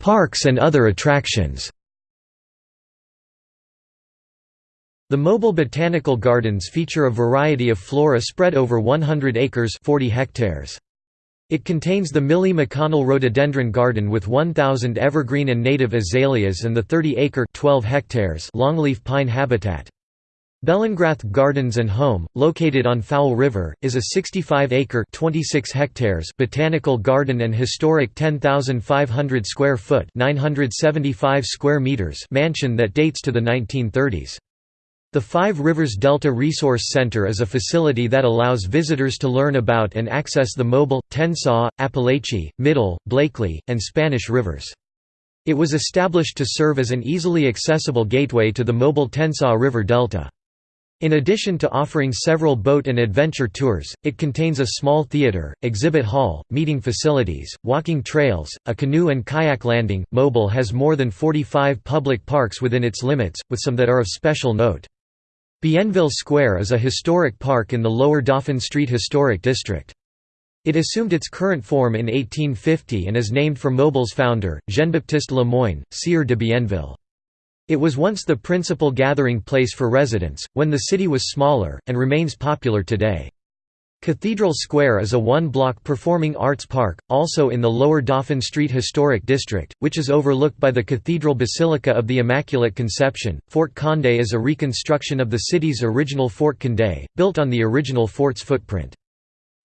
Parks and other attractions The Mobile Botanical Gardens feature a variety of flora spread over 100 acres 40 hectares. It contains the Millie McConnell Rhododendron Garden with 1,000 evergreen and native azaleas and the 30-acre 12 hectares longleaf pine habitat. Bellingrath Gardens and Home, located on Fowl River, is a 65-acre (26 hectares) botanical garden and historic 10,500 square foot (975 square meters) mansion that dates to the 1930s. The Five Rivers Delta Resource Center is a facility that allows visitors to learn about and access the Mobile, Tensaw, Apalachee, Middle, Blakely, and Spanish rivers. It was established to serve as an easily accessible gateway to the Mobile Tensaw River Delta. In addition to offering several boat and adventure tours, it contains a small theater, exhibit hall, meeting facilities, walking trails, a canoe and kayak landing. Mobile has more than 45 public parks within its limits, with some that are of special note. Bienville Square is a historic park in the Lower Dauphin Street Historic District. It assumed its current form in 1850 and is named for Mobile's founder, Jean-Baptiste Lemoyne, Sieur de Bienville. It was once the principal gathering place for residents, when the city was smaller, and remains popular today. Cathedral Square is a one-block performing arts park, also in the Lower Dauphin Street Historic District, which is overlooked by the Cathedral Basilica of the Immaculate Conception. Fort Condé is a reconstruction of the city's original Fort Condé, built on the original fort's footprint.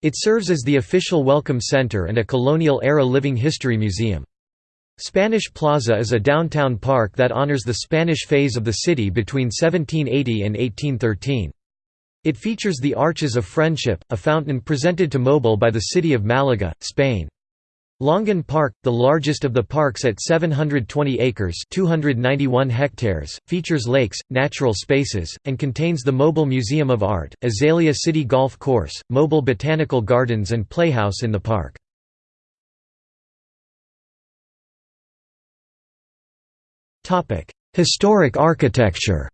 It serves as the official welcome center and a colonial-era living history museum. Spanish Plaza is a downtown park that honors the Spanish phase of the city between 1780 and 1813. It features the Arches of Friendship, a fountain presented to Mobile by the city of Malaga, Spain. Langan Park, the largest of the parks at 720 acres 291 hectares, features lakes, natural spaces, and contains the Mobile Museum of Art, Azalea City Golf Course, Mobile Botanical Gardens and Playhouse in the park. Historic architecture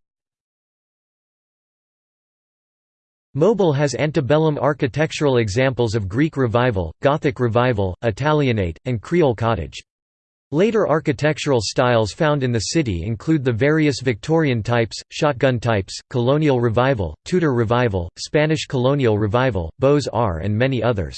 Mobile has antebellum architectural examples of Greek Revival, Gothic Revival, Italianate, and Creole cottage. Later architectural styles found in the city include the various Victorian types, shotgun types, Colonial Revival, Tudor Revival, Spanish Colonial Revival, Beaux-Arts and many others.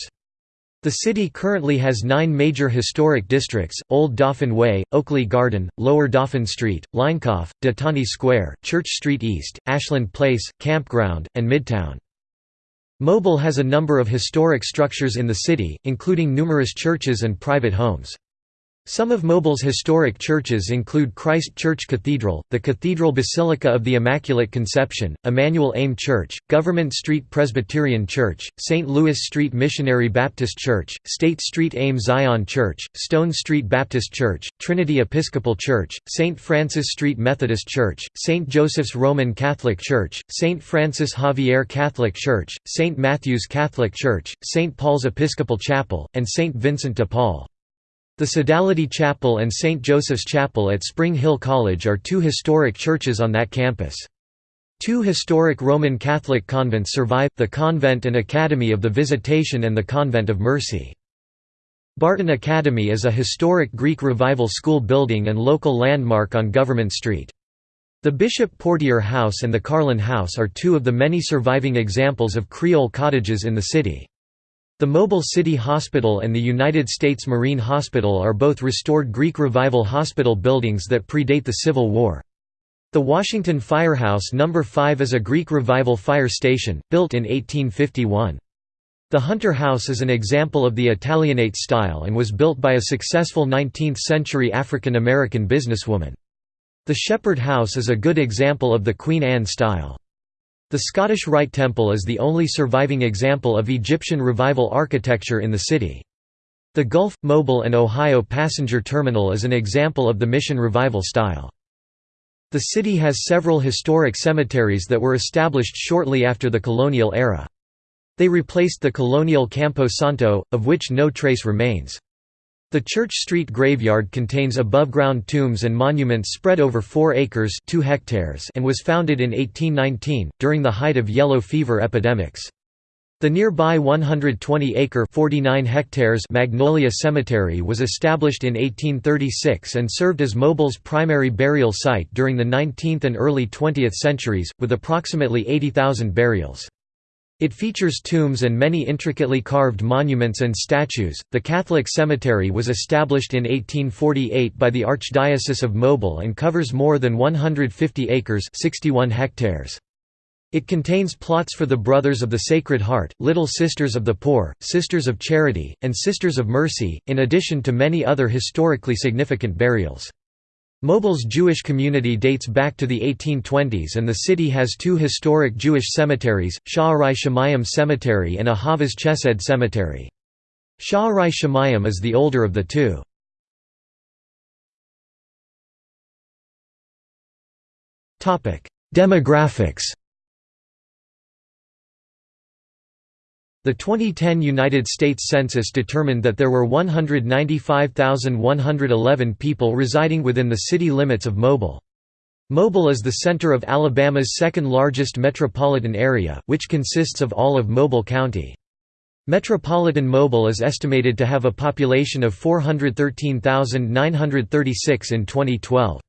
The city currently has nine major historic districts, Old Dauphin Way, Oakleigh Garden, Lower Dauphin Street, Leinkauf, De Tonti Square, Church Street East, Ashland Place, Campground, and Midtown. Mobile has a number of historic structures in the city, including numerous churches and private homes. Some of Mobile's historic churches include Christ Church Cathedral, the Cathedral Basilica of the Immaculate Conception, Emmanuel AME Church, Government Street Presbyterian Church, St. Louis Street Missionary Baptist Church, State Street AME Zion Church, Stone Street Baptist Church, Trinity Episcopal Church, St. Francis Street Methodist Church, St. Joseph's Roman Catholic Church, St. Francis Xavier Catholic Church, St. Matthew's Catholic Church, St. Paul's Episcopal Chapel, and St. Vincent de Paul. The Sodality Chapel and St. Joseph's Chapel at Spring Hill College are two historic churches on that campus. Two historic Roman Catholic convents survive, the Convent and Academy of the Visitation and the Convent of Mercy. Barton Academy is a historic Greek Revival school building and local landmark on Government Street. The Bishop Portier House and the Carlen House are two of the many surviving examples of Creole cottages in the city. The Mobile City Hospital and the United States Marine Hospital are both restored Greek Revival hospital buildings that predate the Civil War. The Washington Firehouse No. 5 is a Greek Revival fire station, built in 1851. The Hunter House is an example of the Italianate style and was built by a successful 19th-century African American businesswoman. The Shepherd House is a good example of the Queen Anne style. The Scottish Rite Temple is the only surviving example of Egyptian Revival architecture in the city. The Gulf, Mobile and Ohio passenger terminal is an example of the Mission Revival style. The city has several historic cemeteries that were established shortly after the colonial era. They replaced the colonial Campo Santo, of which no trace remains. The Church Street graveyard contains above-ground tombs and monuments spread over 4 acres 2 hectares and was founded in 1819, during the height of yellow fever epidemics. The nearby 120-acre (49 hectares) Magnolia Cemetery was established in 1836 and served as Mobile's primary burial site during the 19th and early 20th centuries, with approximately 80,000 burials. It features tombs and many intricately carved monuments and statues. The Catholic cemetery was established in 1848 by the Archdiocese of Mobile and covers more than 150 acres (61 hectares). It contains plots for the Brothers of the Sacred Heart, Little Sisters of the Poor, Sisters of Charity, and Sisters of Mercy, in addition to many other historically significant burials. Mobile's Jewish community dates back to the 1820s and the city has two historic Jewish cemeteries, Sha'arai Shemayim Cemetery and Ahavas Chesed Cemetery. Sha'arai Shemayim is the older of the two. Demographics The 2010 United States Census determined that there were 195,111 people residing within the city limits of Mobile. Mobile is the center of Alabama's second largest metropolitan area, which consists of all of Mobile County. Metropolitan Mobile is estimated to have a population of 413,936 in 2012.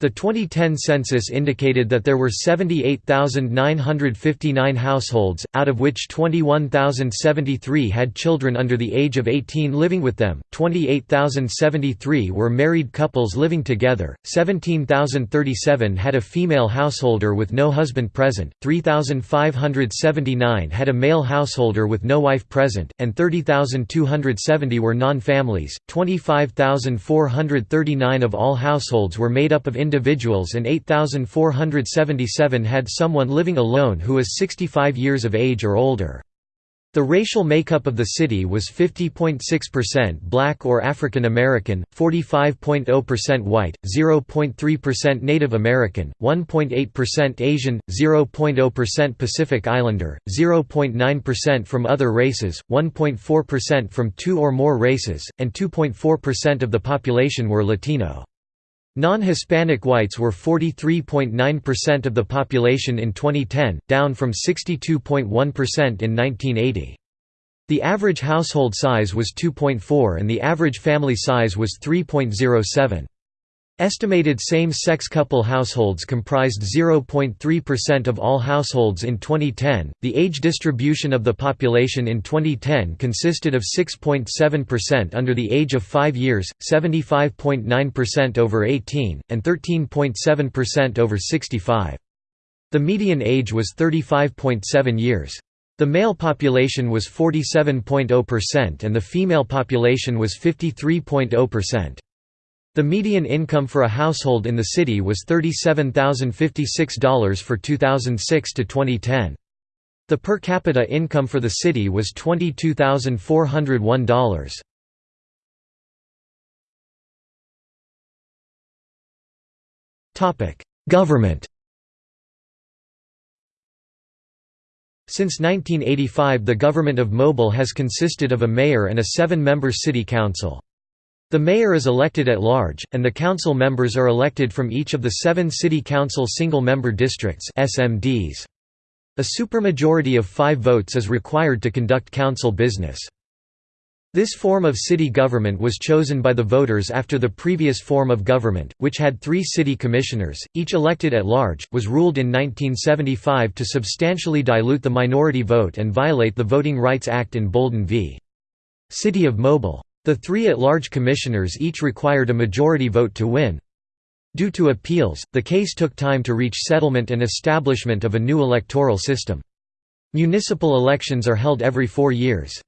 The 2010 census indicated that there were 78,959 households, out of which 21,073 had children under the age of 18 living with them, 28,073 were married couples living together, 17,037 had a female householder with no husband present, 3,579 had a male householder with no wife present, and 30,270 were non-families, 25,439 of all households were made up of individuals and 8,477 had someone living alone who was 65 years of age or older. The racial makeup of the city was 50.6% black or African American, 45.0% white, 0.3% Native American, 1.8% Asian, 0.0% Pacific Islander, 0.9% from other races, 1.4% from two or more races, and 2.4% of the population were Latino. Non-Hispanic whites were 43.9% of the population in 2010, down from 62.1% in 1980. The average household size was 2.4 and the average family size was 3.07. Estimated same-sex couple households comprised 0.3% of all households in 2010. The age distribution of the population in 2010 consisted of 6.7% under the age of 5 years, 75.9% over 18, and 13.7% over 65. The median age was 35.7 years. The male population was 47.0% and the female population was 53.0%. The median income for a household in the city was $37,056 for 2006 to 2010. The per capita income for the city was $22,401. Topic: Government. Since 1985 the government of Mobile has consisted of a mayor and a seven-member city council. The mayor is elected at large, and the council members are elected from each of the seven city council single-member districts SMDs. A supermajority of five votes is required to conduct council business. This form of city government was chosen by the voters after the previous form of government, which had three city commissioners, each elected at large, was ruled in 1975 to substantially dilute the minority vote and violate the Voting Rights Act in Bolden v. City of Mobile. The three at-large commissioners each required a majority vote to win. Due to appeals, the case took time to reach settlement and establishment of a new electoral system. Municipal elections are held every four years.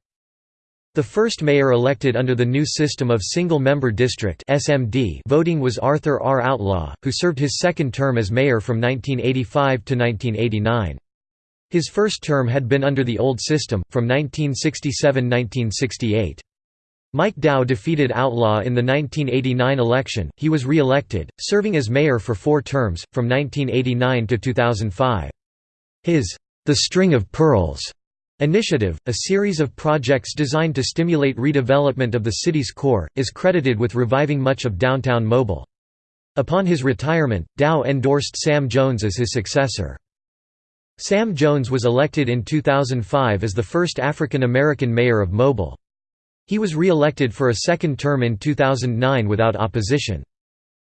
The first mayor elected under the new system of single-member district (SMD) voting was Arthur R. Outlaw, who served his second term as mayor from 1985 to 1989. His first term had been under the old system, from 1967–1968. Mike Dow defeated Outlaw in the 1989 election, he was re-elected, serving as mayor for four terms, from 1989 to 2005. His, "'The String of Pearls' initiative, a series of projects designed to stimulate redevelopment of the city's core, is credited with reviving much of downtown Mobile. Upon his retirement, Dow endorsed Sam Jones as his successor. Sam Jones was elected in 2005 as the first African American mayor of Mobile. He was re-elected for a second term in 2009 without opposition.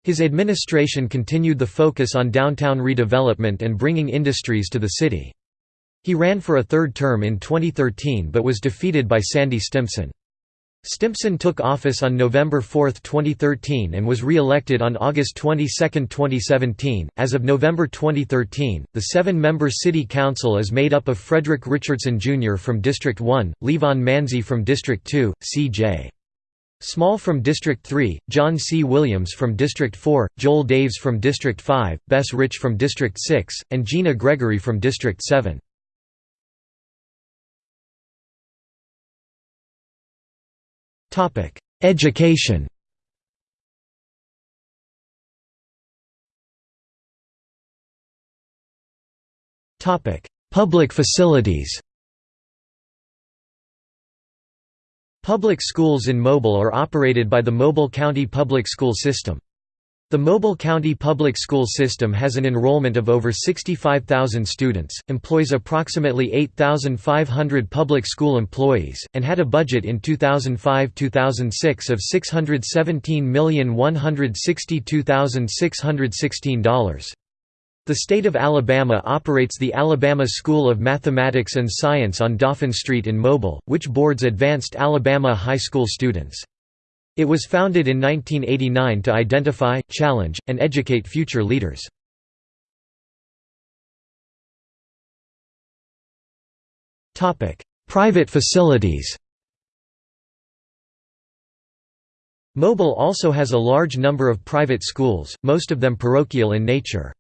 His administration continued the focus on downtown redevelopment and bringing industries to the city. He ran for a third term in 2013 but was defeated by Sandy Stimpson. Stimpson took office on November 4, 2013 and was re-elected on August 22, 2017. As of November 2013, the seven-member city council is made up of Frederick Richardson Jr. from District 1, Levon Manzi from District 2, C.J. Small from District 3, John C. Williams from District 4, Joel Daves from District 5, Bess Rich from District 6, and Gina Gregory from District 7. Education Topic: Public facilities Public schools in Mobile are operated by the Mobile County Public School System. The Mobile County Public School System has an enrollment of over 65,000 students, employs approximately 8,500 public school employees, and had a budget in 2005–2006 of $617,162,616. The state of Alabama operates the Alabama School of Mathematics and Science on Dauphin Street in Mobile, which boards advanced Alabama high school students. It was founded in 1989 to identify, challenge, and educate future leaders. Private facilities Mobile also has a large number of private schools, most of them parochial in nature.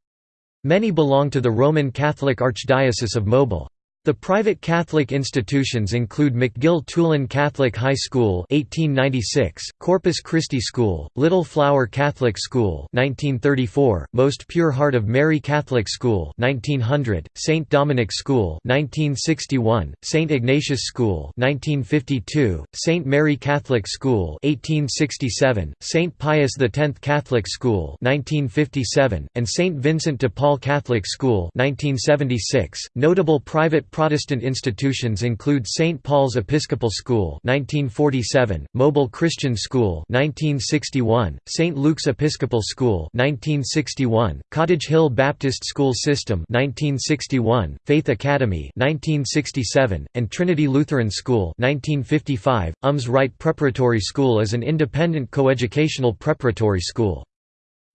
Many belong to the Roman Catholic Archdiocese of Mobile. The private Catholic institutions include McGill-Toolen Catholic High School 1896, Corpus Christi School, Little Flower Catholic School 1934, Most Pure Heart of Mary Catholic School 1900, St. Dominic School 1961, St. Ignatius School 1952, St. Mary Catholic School 1867, St. Pius X Catholic School 1957, and St. Vincent de Paul Catholic School 1976. Notable private Protestant institutions include St. Paul's Episcopal School 1947, Mobile Christian School 1961, St. Luke's Episcopal School 1961, Cottage Hill Baptist School System 1961, Faith Academy 1967, and Trinity Lutheran School 1955. UMS Wright Preparatory School is an independent coeducational preparatory school.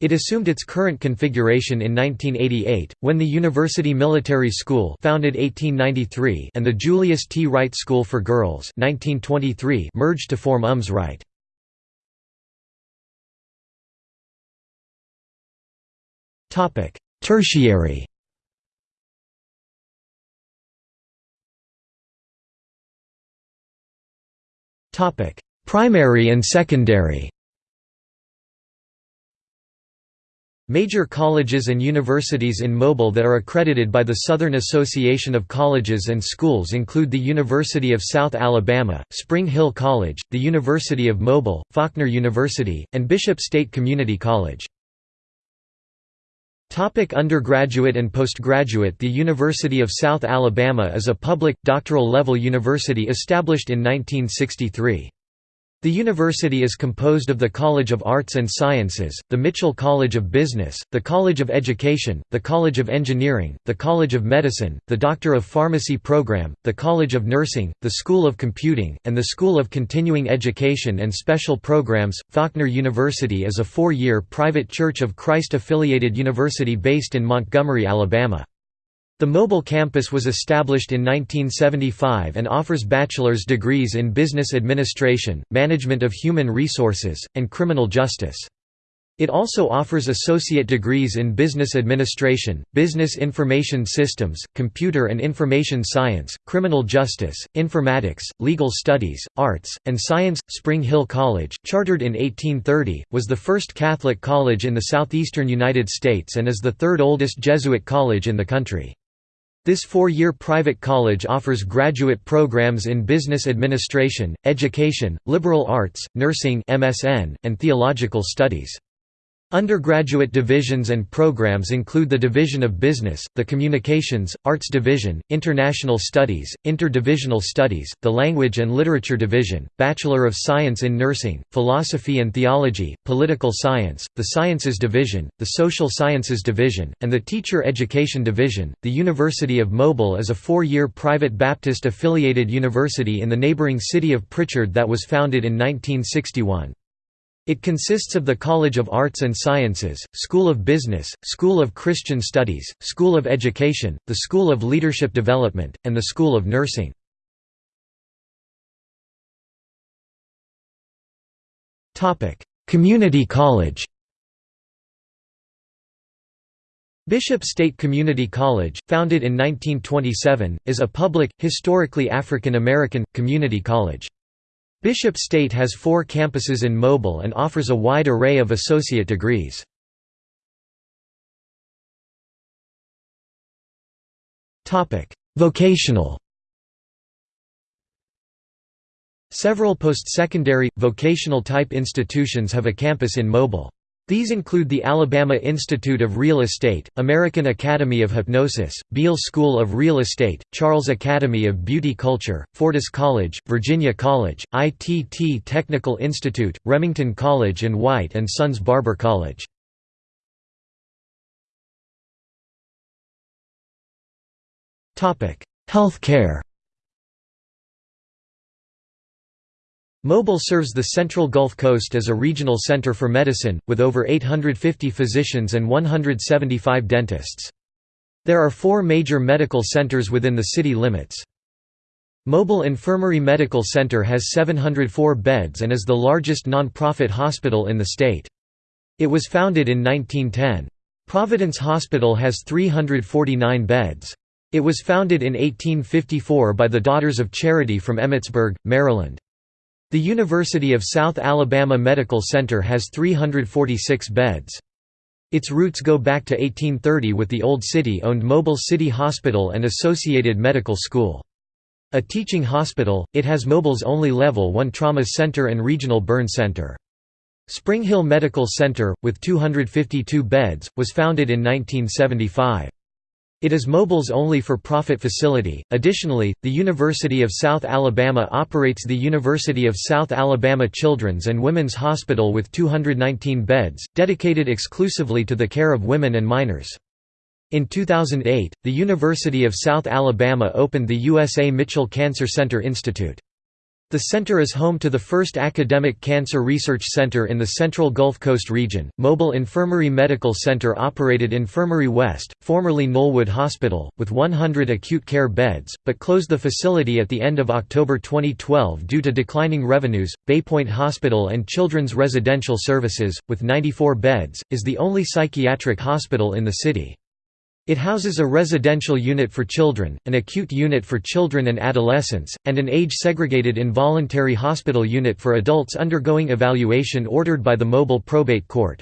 It assumed its current configuration in 1988, when the University Military School founded 1893 and the Julius T. Wright School for Girls 1923 merged to form UMS Wright. Tertiary Primary and secondary Major colleges and universities in Mobile that are accredited by the Southern Association of Colleges and Schools include the University of South Alabama, Spring Hill College, the University of Mobile, Faulkner University, and Bishop State Community College. Topic undergraduate and postgraduate The University of South Alabama is a public, doctoral-level university established in 1963. The university is composed of the College of Arts and Sciences, the Mitchell College of Business, the College of Education, the College of Engineering, the College of Medicine, the Doctor of Pharmacy program, the College of Nursing, the School of Computing, and the School of Continuing Education and Special Programs. Faulkner University is a four-year private Church of Christ affiliated university based in Montgomery, Alabama. The Mobile campus was established in 1975 and offers bachelor's degrees in business administration, management of human resources, and criminal justice. It also offers associate degrees in business administration, business information systems, computer and information science, criminal justice, informatics, legal studies, arts, and science. Spring Hill College, chartered in 1830, was the first Catholic college in the southeastern United States and is the third oldest Jesuit college in the country. This four-year private college offers graduate programs in business administration, education, liberal arts, nursing MSN, and theological studies. Undergraduate divisions and programs include the Division of Business, the Communications, Arts Division, International Studies, Interdivisional Studies, the Language and Literature Division, Bachelor of Science in Nursing, Philosophy and Theology, Political Science, the Sciences Division, the Social Sciences Division, and the Teacher Education Division. The University of Mobile is a four year private Baptist affiliated university in the neighboring city of Prichard that was founded in 1961. It consists of the College of Arts and Sciences, School of Business, School of Christian Studies, School of Education, the School of Leadership Development, and the School of Nursing. Community College Bishop State Community College, founded in 1927, is a public, historically African American, community college. Bishop State has four campuses in Mobile and offers a wide array of associate degrees. Vocational Several post-secondary, vocational-type institutions have a campus in Mobile. These include the Alabama Institute of Real Estate, American Academy of Hypnosis, Beale School of Real Estate, Charles Academy of Beauty Culture, Fortis College, Virginia College, ITT Technical Institute, Remington College and White & Sons Barber College. Health Mobile serves the central Gulf Coast as a regional center for medicine, with over 850 physicians and 175 dentists. There are four major medical centers within the city limits. Mobile Infirmary Medical Center has 704 beds and is the largest non-profit hospital in the state. It was founded in 1910. Providence Hospital has 349 beds. It was founded in 1854 by the Daughters of Charity from Emmitsburg, Maryland. The University of South Alabama Medical Center has 346 beds. Its roots go back to 1830 with the Old City-owned Mobile City Hospital and Associated Medical School. A teaching hospital, it has Mobile's only Level 1 trauma center and regional burn center. Spring Hill Medical Center, with 252 beds, was founded in 1975. It is Mobile's only for-profit facility. Additionally, the University of South Alabama operates the University of South Alabama Children's and Women's Hospital with 219 beds, dedicated exclusively to the care of women and minors. In 2008, the University of South Alabama opened the USA Mitchell Cancer Center Institute. The center is home to the first academic cancer research center in the central Gulf Coast region. Mobile Infirmary Medical Center operated Infirmary West, formerly Knollwood Hospital, with 100 acute care beds, but closed the facility at the end of October 2012 due to declining revenues. Baypoint Hospital and Children's Residential Services, with 94 beds, is the only psychiatric hospital in the city. It houses a residential unit for children, an acute unit for children and adolescents, and an age-segregated involuntary hospital unit for adults undergoing evaluation ordered by the mobile probate court.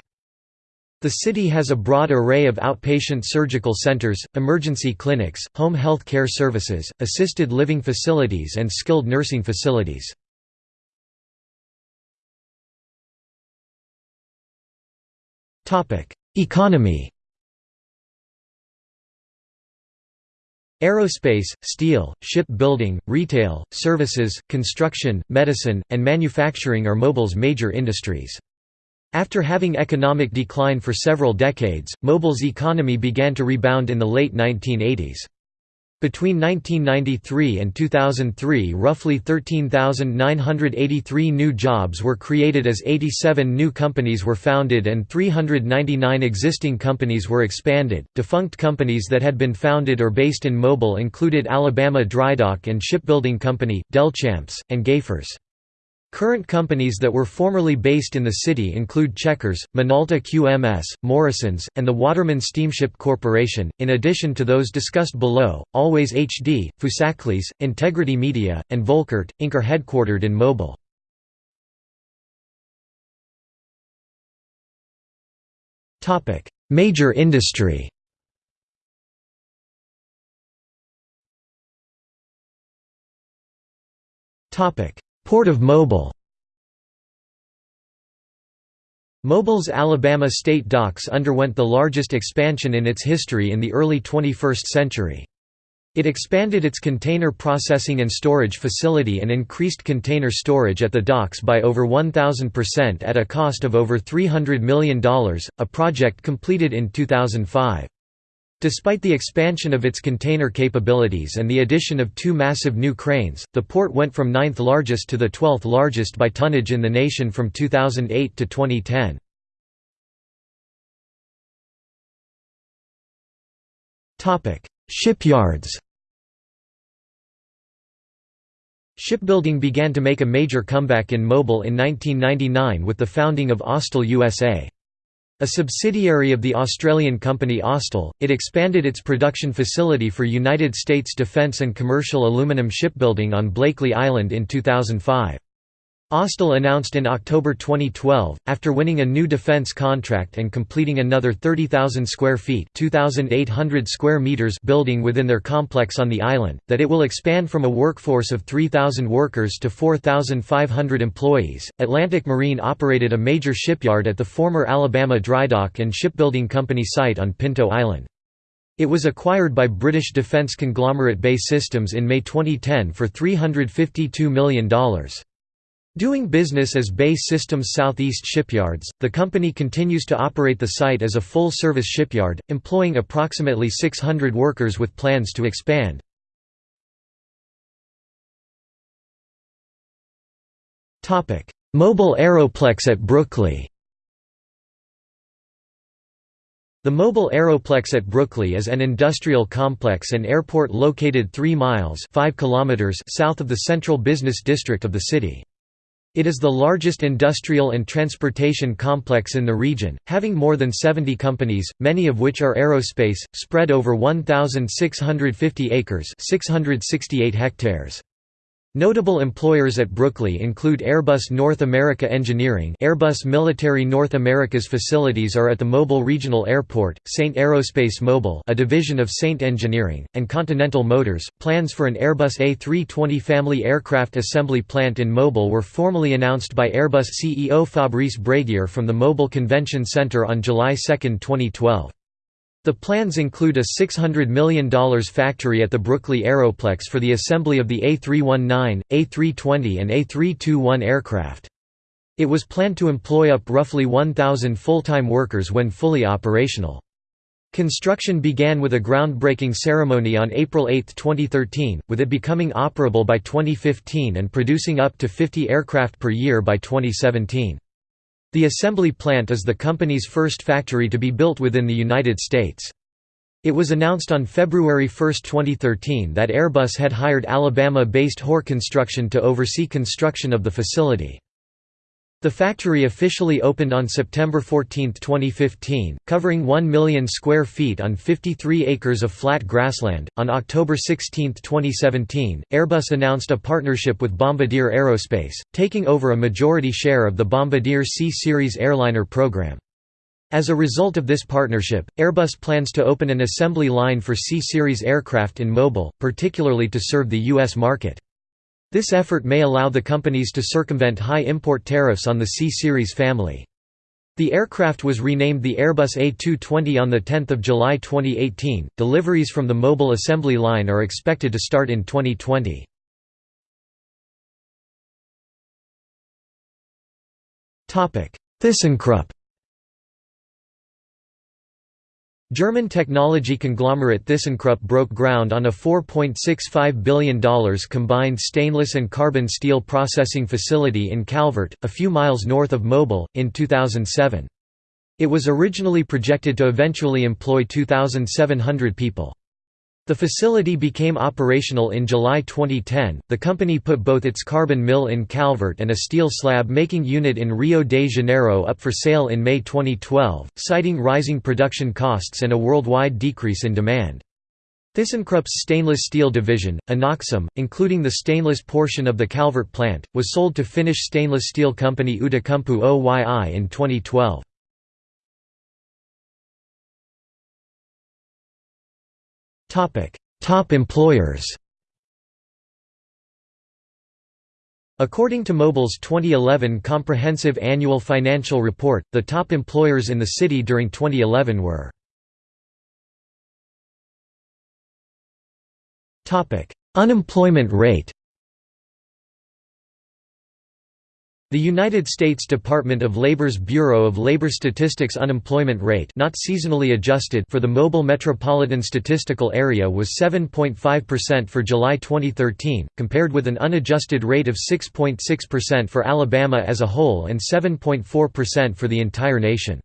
The city has a broad array of outpatient surgical centers, emergency clinics, home health care services, assisted living facilities and skilled nursing facilities. Economy Aerospace, steel, shipbuilding, retail, services, construction, medicine, and manufacturing are Mobile's major industries. After having economic decline for several decades, Mobile's economy began to rebound in the late 1980s. Between 1993 and 2003 roughly 13,983 new jobs were created as 87 new companies were founded and 399 existing companies were expanded. Defunct companies that had been founded or based in Mobile included Alabama Drydock and Shipbuilding Company, Delchamps, and Gayfers. Current companies that were formerly based in the city include Checkers, Minolta QMS, Morrisons, and the Waterman Steamship Corporation, in addition to those discussed below, Always HD, Foosackly's, Integrity Media, and Volkert, Inc. are headquartered in Mobile. Major industry Port of Mobile Mobile's Alabama State Docks underwent the largest expansion in its history in the early 21st century. It expanded its container processing and storage facility and increased container storage at the docks by over 1,000% at a cost of over $300 million, a project completed in 2005. Despite the expansion of its container capabilities and the addition of two massive new cranes, the port went from ninth largest to the 12th largest by tonnage in the nation from 2008 to 2010. Shipyards Shipbuilding began to make a major comeback in Mobile in 1999 with the founding of Austal USA. A subsidiary of the Australian company Austal, it expanded its production facility for United States defence and commercial aluminium shipbuilding on Blakely Island in 2005. Austal announced in October 2012, after winning a new defense contract and completing another 30,000 square feet (2,800 square meters) building within their complex on the island, that it will expand from a workforce of 3,000 workers to 4,500 employees. Atlantic Marine operated a major shipyard at the former Alabama Drydock and Shipbuilding Company site on Pinto Island. It was acquired by British defense conglomerate BAE Systems in May 2010 for $352 million. Doing business as BAE Systems Southeast Shipyards, the company continues to operate the site as a full-service shipyard, employing approximately 600 workers with plans to expand. Mobile Aeroplex at Brookley The Mobile Aeroplex at Brookley is an industrial complex and airport located 3 miles 5 kilometers south of the central business district of the city. It is the largest industrial and transportation complex in the region, having more than 70 companies, many of which are aerospace, spread over 1,650 acres 668 hectares. Notable employers at Brookley include Airbus North America Engineering Airbus Military North America's facilities are at the Mobile Regional Airport, Saint Aerospace Mobile a division of Saint Engineering, and Continental Motors. Plans for an Airbus A320 family aircraft assembly plant in Mobile were formally announced by Airbus CEO Fabrice Bréguier from the Mobile Convention Center on July 2, 2012. The plans include a $600 million factory at the Brookley Aeroplex for the assembly of the A319, A320 and A321 aircraft. It was planned to employ up roughly 1,000 full-time workers when fully operational. Construction began with a groundbreaking ceremony on April 8, 2013, with it becoming operable by 2015 and producing up to 50 aircraft per year by 2017. The assembly plant is the company's first factory to be built within the United States. It was announced on February 1, 2013 that Airbus had hired Alabama-based Hoar Construction to oversee construction of the facility. The factory officially opened on September 14, 2015, covering 1 million square feet on 53 acres of flat grassland. On October 16, 2017, Airbus announced a partnership with Bombardier Aerospace, taking over a majority share of the Bombardier C Series airliner program. As a result of this partnership, Airbus plans to open an assembly line for C Series aircraft in Mobile, particularly to serve the U.S. market. This effort may allow the companies to circumvent high import tariffs on the C-Series family. The aircraft was renamed the Airbus A220 on 10 July 2018. Deliveries from the mobile assembly line are expected to start in 2020. ThyssenKrupp German technology conglomerate ThyssenKrupp broke ground on a $4.65 billion combined stainless and carbon steel processing facility in Calvert, a few miles north of Mobile, in 2007. It was originally projected to eventually employ 2,700 people. The facility became operational in July 2010. The company put both its carbon mill in Calvert and a steel slab making unit in Rio de Janeiro up for sale in May 2012, citing rising production costs and a worldwide decrease in demand. ThyssenKrupp's stainless steel division, Inoxum, including the stainless portion of the Calvert plant, was sold to Finnish stainless steel company Outokumpu Oy in 2012. Top employers According to Mobile's 2011 Comprehensive Annual Financial Report, the top employers in the city during 2011 were Unemployment rate The United States Department of Labor's Bureau of Labor Statistics unemployment rate not seasonally adjusted for the Mobile Metropolitan Statistical Area was 7.5% for July 2013, compared with an unadjusted rate of 6.6% for Alabama as a whole and 7.4% for the entire nation.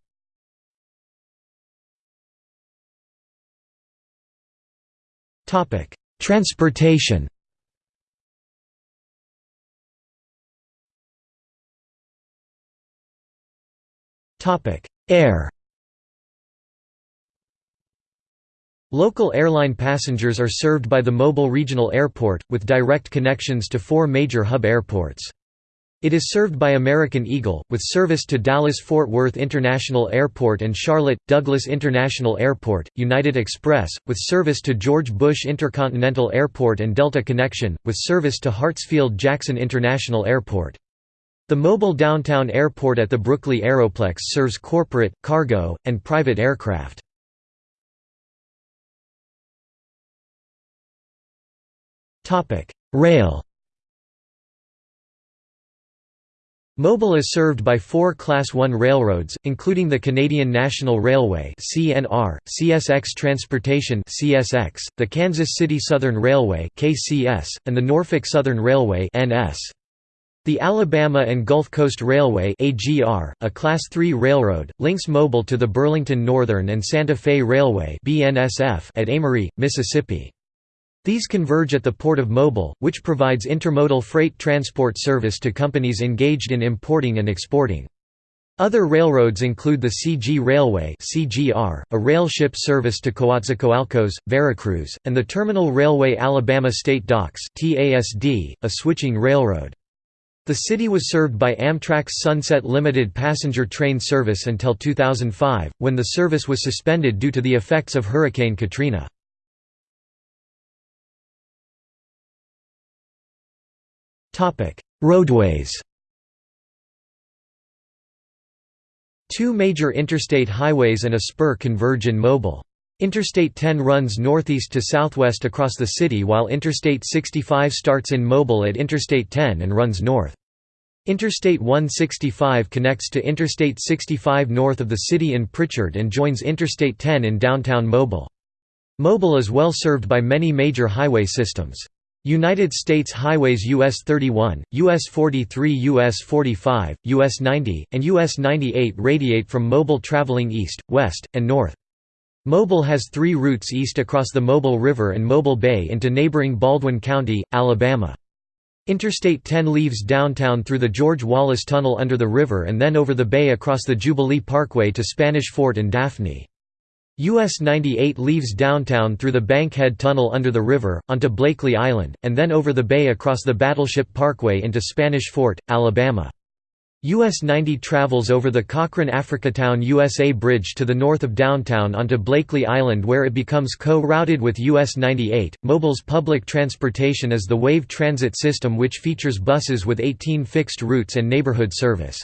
Transportation Air Local airline passengers are served by the Mobile Regional Airport, with direct connections to four major hub airports. It is served by American Eagle, with service to Dallas-Fort Worth International Airport and Charlotte, Douglas International Airport, United Express, with service to George Bush Intercontinental Airport and Delta Connection, with service to Hartsfield-Jackson International Airport. The mobile downtown airport at the Brookley Aeroplex serves corporate, cargo, and private aircraft. Rail Mobile is served by four Class 1 railroads, including the Canadian National Railway (CNR), CSX Transportation (CSX), the Kansas City Southern Railway (KCS), and the Norfolk Southern Railway (NS). The Alabama and Gulf Coast Railway AGR, a Class III railroad, links Mobile to the Burlington Northern and Santa Fe Railway BNSF at Amory, Mississippi. These converge at the Port of Mobile, which provides intermodal freight transport service to companies engaged in importing and exporting. Other railroads include the CG Railway CGR, a rail ship service to Coatzacoalcos, Veracruz, and the Terminal Railway Alabama State Docks TASD, a switching railroad. The city was served by Amtrak's Sunset Limited passenger train service until 2005, when the service was suspended due to the effects of Hurricane Katrina. Roadways Two major interstate highways and a spur converge in Mobile. Interstate 10 runs northeast to southwest across the city while Interstate 65 starts in Mobile at Interstate 10 and runs north. Interstate 165 connects to Interstate 65 north of the city in Prichard and joins Interstate 10 in downtown Mobile. Mobile is well served by many major highway systems. United States highways US 31, US 43 US 45, US 90, and US 98 radiate from Mobile traveling east, west, and north. Mobile has three routes east across the Mobile River and Mobile Bay into neighboring Baldwin County, Alabama. Interstate 10 leaves downtown through the George Wallace Tunnel under the river and then over the bay across the Jubilee Parkway to Spanish Fort and Daphne. US 98 leaves downtown through the Bankhead Tunnel under the river, onto Blakely Island, and then over the bay across the Battleship Parkway into Spanish Fort, Alabama. US 90 travels over the Cochrane Africatown USA Bridge to the north of downtown onto Blakely Island where it becomes co-routed with US 98. Mobile's public transportation is the Wave Transit system which features buses with 18 fixed routes and neighborhood service.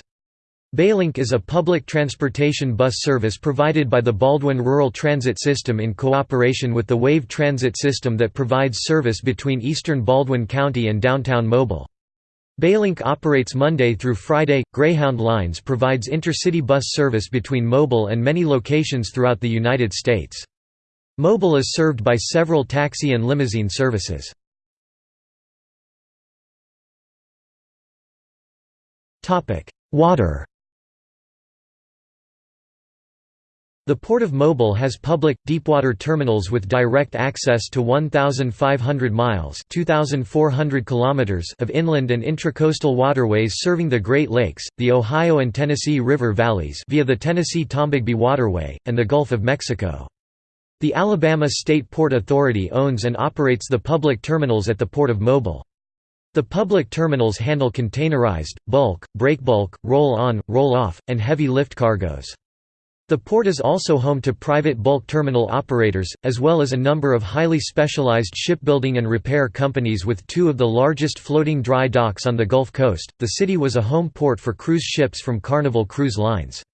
Baylink is a public transportation bus service provided by the Baldwin Rural Transit System in cooperation with the Wave Transit System that provides service between eastern Baldwin County and downtown Mobile. Baylink operates Monday through Friday. Greyhound Lines provides intercity bus service between Mobile and many locations throughout the United States. Mobile is served by several taxi and limousine services. Water The Port of Mobile has public, deepwater terminals with direct access to 1,500 miles kilometers of inland and intracoastal waterways serving the Great Lakes, the Ohio and Tennessee River valleys via the Tennessee-Tombigbee Waterway, and the Gulf of Mexico. The Alabama State Port Authority owns and operates the public terminals at the Port of Mobile. The public terminals handle containerized, bulk, breakbulk, roll-on, roll-off, and heavy lift cargoes. The port is also home to private bulk terminal operators, as well as a number of highly specialized shipbuilding and repair companies with two of the largest floating dry docks on the Gulf Coast. The city was a home port for cruise ships from Carnival Cruise Lines.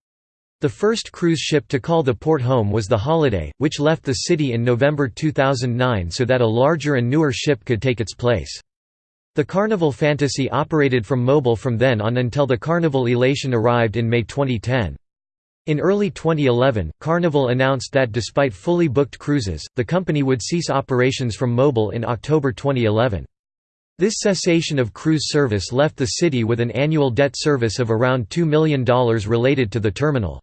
The first cruise ship to call the port home was the Holiday, which left the city in November 2009 so that a larger and newer ship could take its place. The Carnival Fantasy operated from Mobile from then on until the Carnival Elation arrived in May 2010. In early 2011, Carnival announced that despite fully booked cruises, the company would cease operations from Mobile in October 2011. This cessation of cruise service left the city with an annual debt service of around $2 million related to the terminal.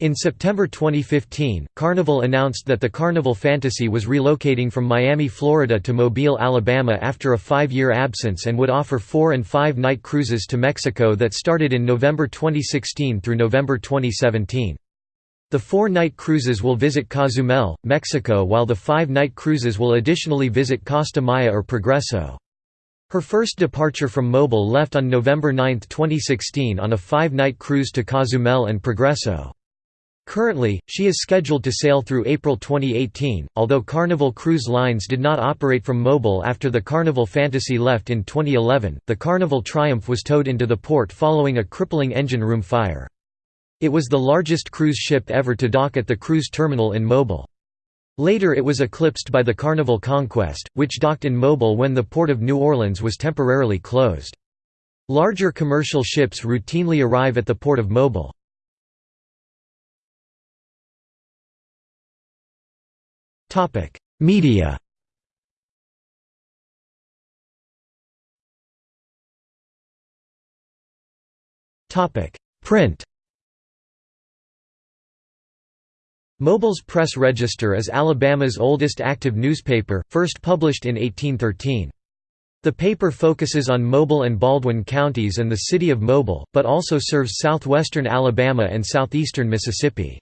In September 2015, Carnival announced that the Carnival Fantasy was relocating from Miami, Florida to Mobile, Alabama after a five-year absence and would offer four- and five-night cruises to Mexico that started in November 2016 through November 2017. The four-night cruises will visit Cozumel, Mexico while the five-night cruises will additionally visit Costa Maya or Progreso. Her first departure from Mobile left on November 9, 2016 on a five-night cruise to Cozumel and Progreso. Currently, she is scheduled to sail through April 2018, although Carnival Cruise Lines did not operate from Mobile after the Carnival Fantasy left in 2011. The Carnival Triumph was towed into the port following a crippling engine room fire. It was the largest cruise ship ever to dock at the cruise terminal in Mobile. Later it was eclipsed by the Carnival Conquest, which docked in Mobile when the port of New Orleans was temporarily closed. Larger commercial ships routinely arrive at the port of Mobile. Topic: Media. Topic: Print. Mobile's Press Register is Alabama's oldest active newspaper, first published in 1813. The paper focuses on Mobile and Baldwin counties and the city of Mobile, but also serves southwestern Alabama and southeastern Mississippi.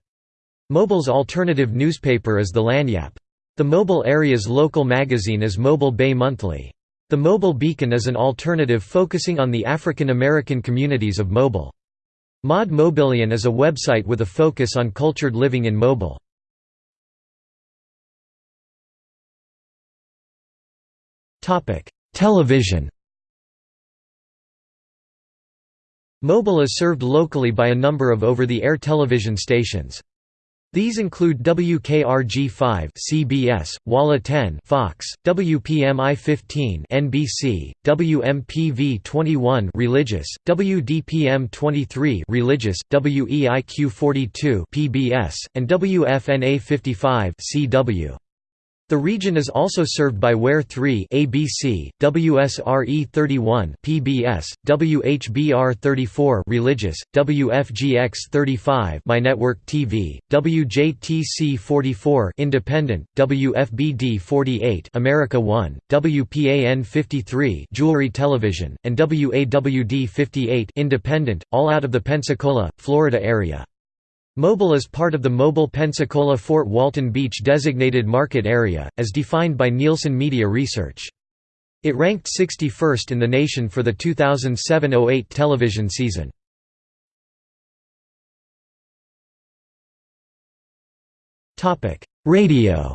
Mobile's alternative newspaper is the Lagniappe. The Mobile area's local magazine is Mobile Bay Monthly. The Mobile Beacon is an alternative focusing on the African American communities of Mobile. Mod Mobilian is a website with a focus on cultured living in Mobile. Television Mobile is served locally by a number of over-the-air television stations. These include WKRG5 CBS, WALA 10 Fox, WPMI 15 NBC, WMPV 21 Religious, WDPM 23 Religious, WEIQ 42 PBS, and WFNA 55 CW. The region is also served by WEAR 3 ABC, WSRE 31 PBS, WHBR 34 Religious, WFGX 35 MyNetwork TV, WJTC 44 Independent, WFBD 48 America 1, WPAN 53 Jewelry Television, and WAWD 58 Independent, all out of the Pensacola, Florida area. Mobile is part of the Mobile-Pensacola-Fort Walton Beach designated market area, as defined by Nielsen Media Research. It ranked 61st in the nation for the 2007–08 television season. Radio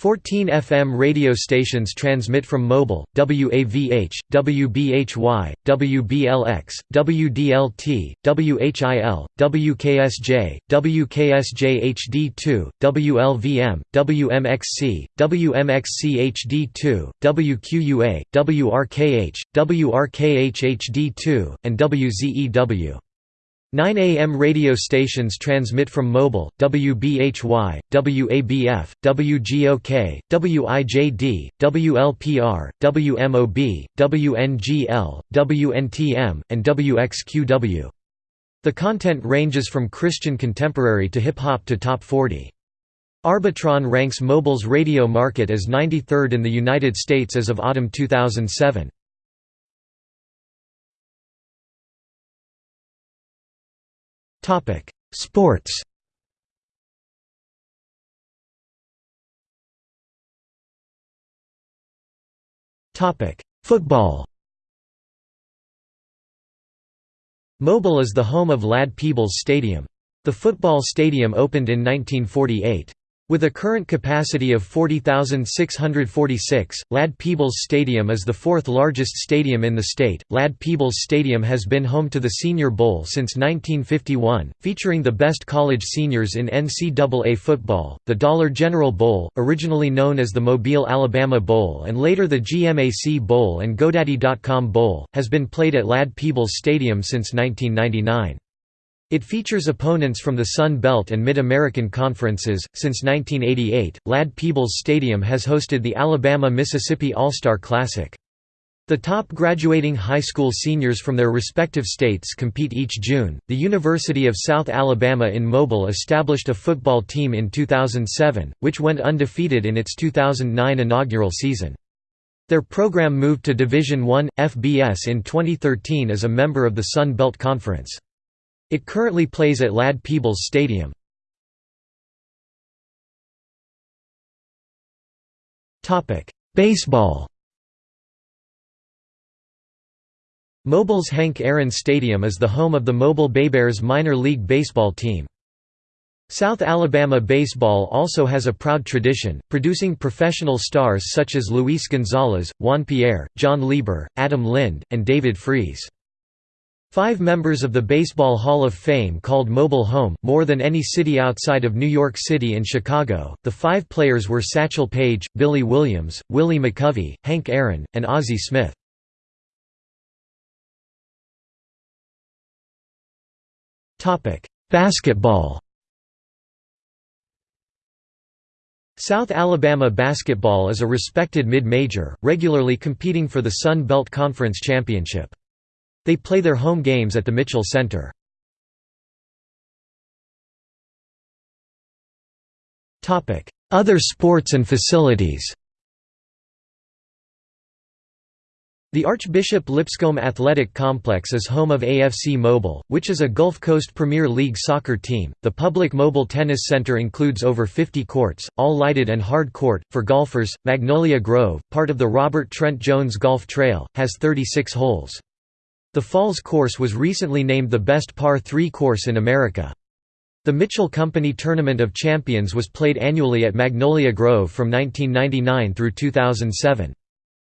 14 FM radio stations transmit from Mobile, WAVH, WBHY, WBLX, WDLT, WHIL, WKSJ, WKSJ HD2, WLVM, WMXC, WMXC HD2, WQUA, WRKH, WRKH HD2, and WZEW. 9 AM radio stations transmit from Mobile, WBHY, WABF, WGOK, WIJD, WLPR, WMOB, WNGL, WNTM, and WXQW. The content ranges from Christian contemporary to hip-hop to top 40. Arbitron ranks Mobile's radio market as 93rd in the United States as of autumn 2007. Topic: Sports. Topic: Football. Mobile is the home of Ladd-Peebles Stadium. The football stadium opened in 1948. With a current capacity of 40,646, Ladd-Peebles Stadium is the fourth largest stadium in the state. Ladd-Peebles Stadium has been home to the Senior Bowl since 1951, featuring the best college seniors in NCAA football. The Dollar General Bowl, originally known as the Mobile, Alabama Bowl and later the GMAC Bowl and GoDaddy.com Bowl, has been played at Ladd-Peebles Stadium since 1999. It features opponents from the Sun Belt and Mid-American conferences. Since 1988, Ladd-Peebles Stadium has hosted the Alabama-Mississippi All-Star Classic. The top graduating high school seniors from their respective states compete each June. The University of South Alabama in Mobile established a football team in 2007, which went undefeated in its 2009 inaugural season. Their program moved to Division I, FBS in 2013 as a member of the Sun Belt Conference. It currently plays at Ladd-Peebles Stadium. Baseball Mobile's Hank Aaron Stadium is the home of the Mobile Baybears minor league baseball team. South Alabama baseball also has a proud tradition, producing professional stars such as Luis Gonzalez, Juan Pierre, Jon Lieber, Adam Lind, and David Freese. Five members of the Baseball Hall of Fame called Mobile home, more than any city outside of New York City and Chicago. The five players were Satchel Paige, Billy Williams, Willie McCovey, Hank Aaron, and Ozzie Smith. Basketball South Alabama basketball is a respected mid-major, regularly competing for the Sun Belt Conference Championship. They play their home games at the Mitchell Center. Other sports and facilities The Archbishop Lipscomb Athletic Complex is home of AFC Mobile, which is a Gulf Coast Premier League soccer team. The public mobile tennis center includes over 50 courts, all lighted and hard court. For golfers, Magnolia Grove, part of the Robert Trent Jones Golf Trail, has 36 holes. The Falls course was recently named the best par 3 course in America. The Mitchell Company Tournament of Champions was played annually at Magnolia Grove from 1999 through 2007.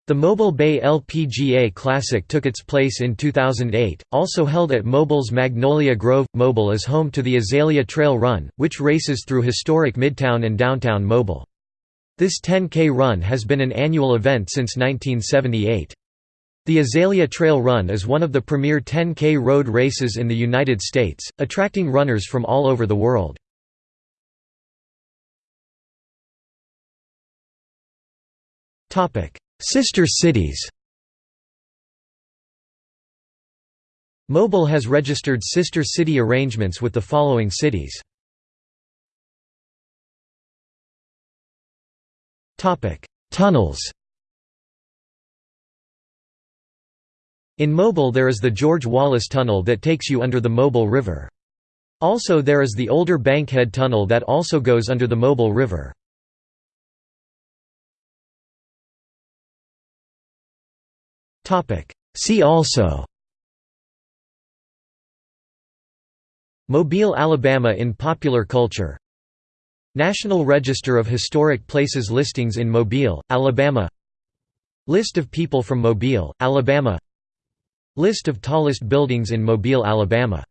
The Mobile Bay LPGA Classic took its place in 2008, also held at Mobile's Magnolia Grove. Mobile is home to the Azalea Trail Run, which races through historic Midtown and downtown Mobile. This 10K run has been an annual event since 1978. The Azalea Trail Run is one of the premier 10K road races in the United States, attracting runners from all over the world. Sister cities Mobile has registered sister city arrangements with the following cities. Tunnels In Mobile there is the George Wallace Tunnel that takes you under the Mobile River. Also there is the older Bankhead Tunnel that also goes under the Mobile River. See also Mobile, Alabama in popular culture National Register of Historic Places listings in Mobile, Alabama List of people from Mobile, Alabama List of tallest buildings in Mobile, Alabama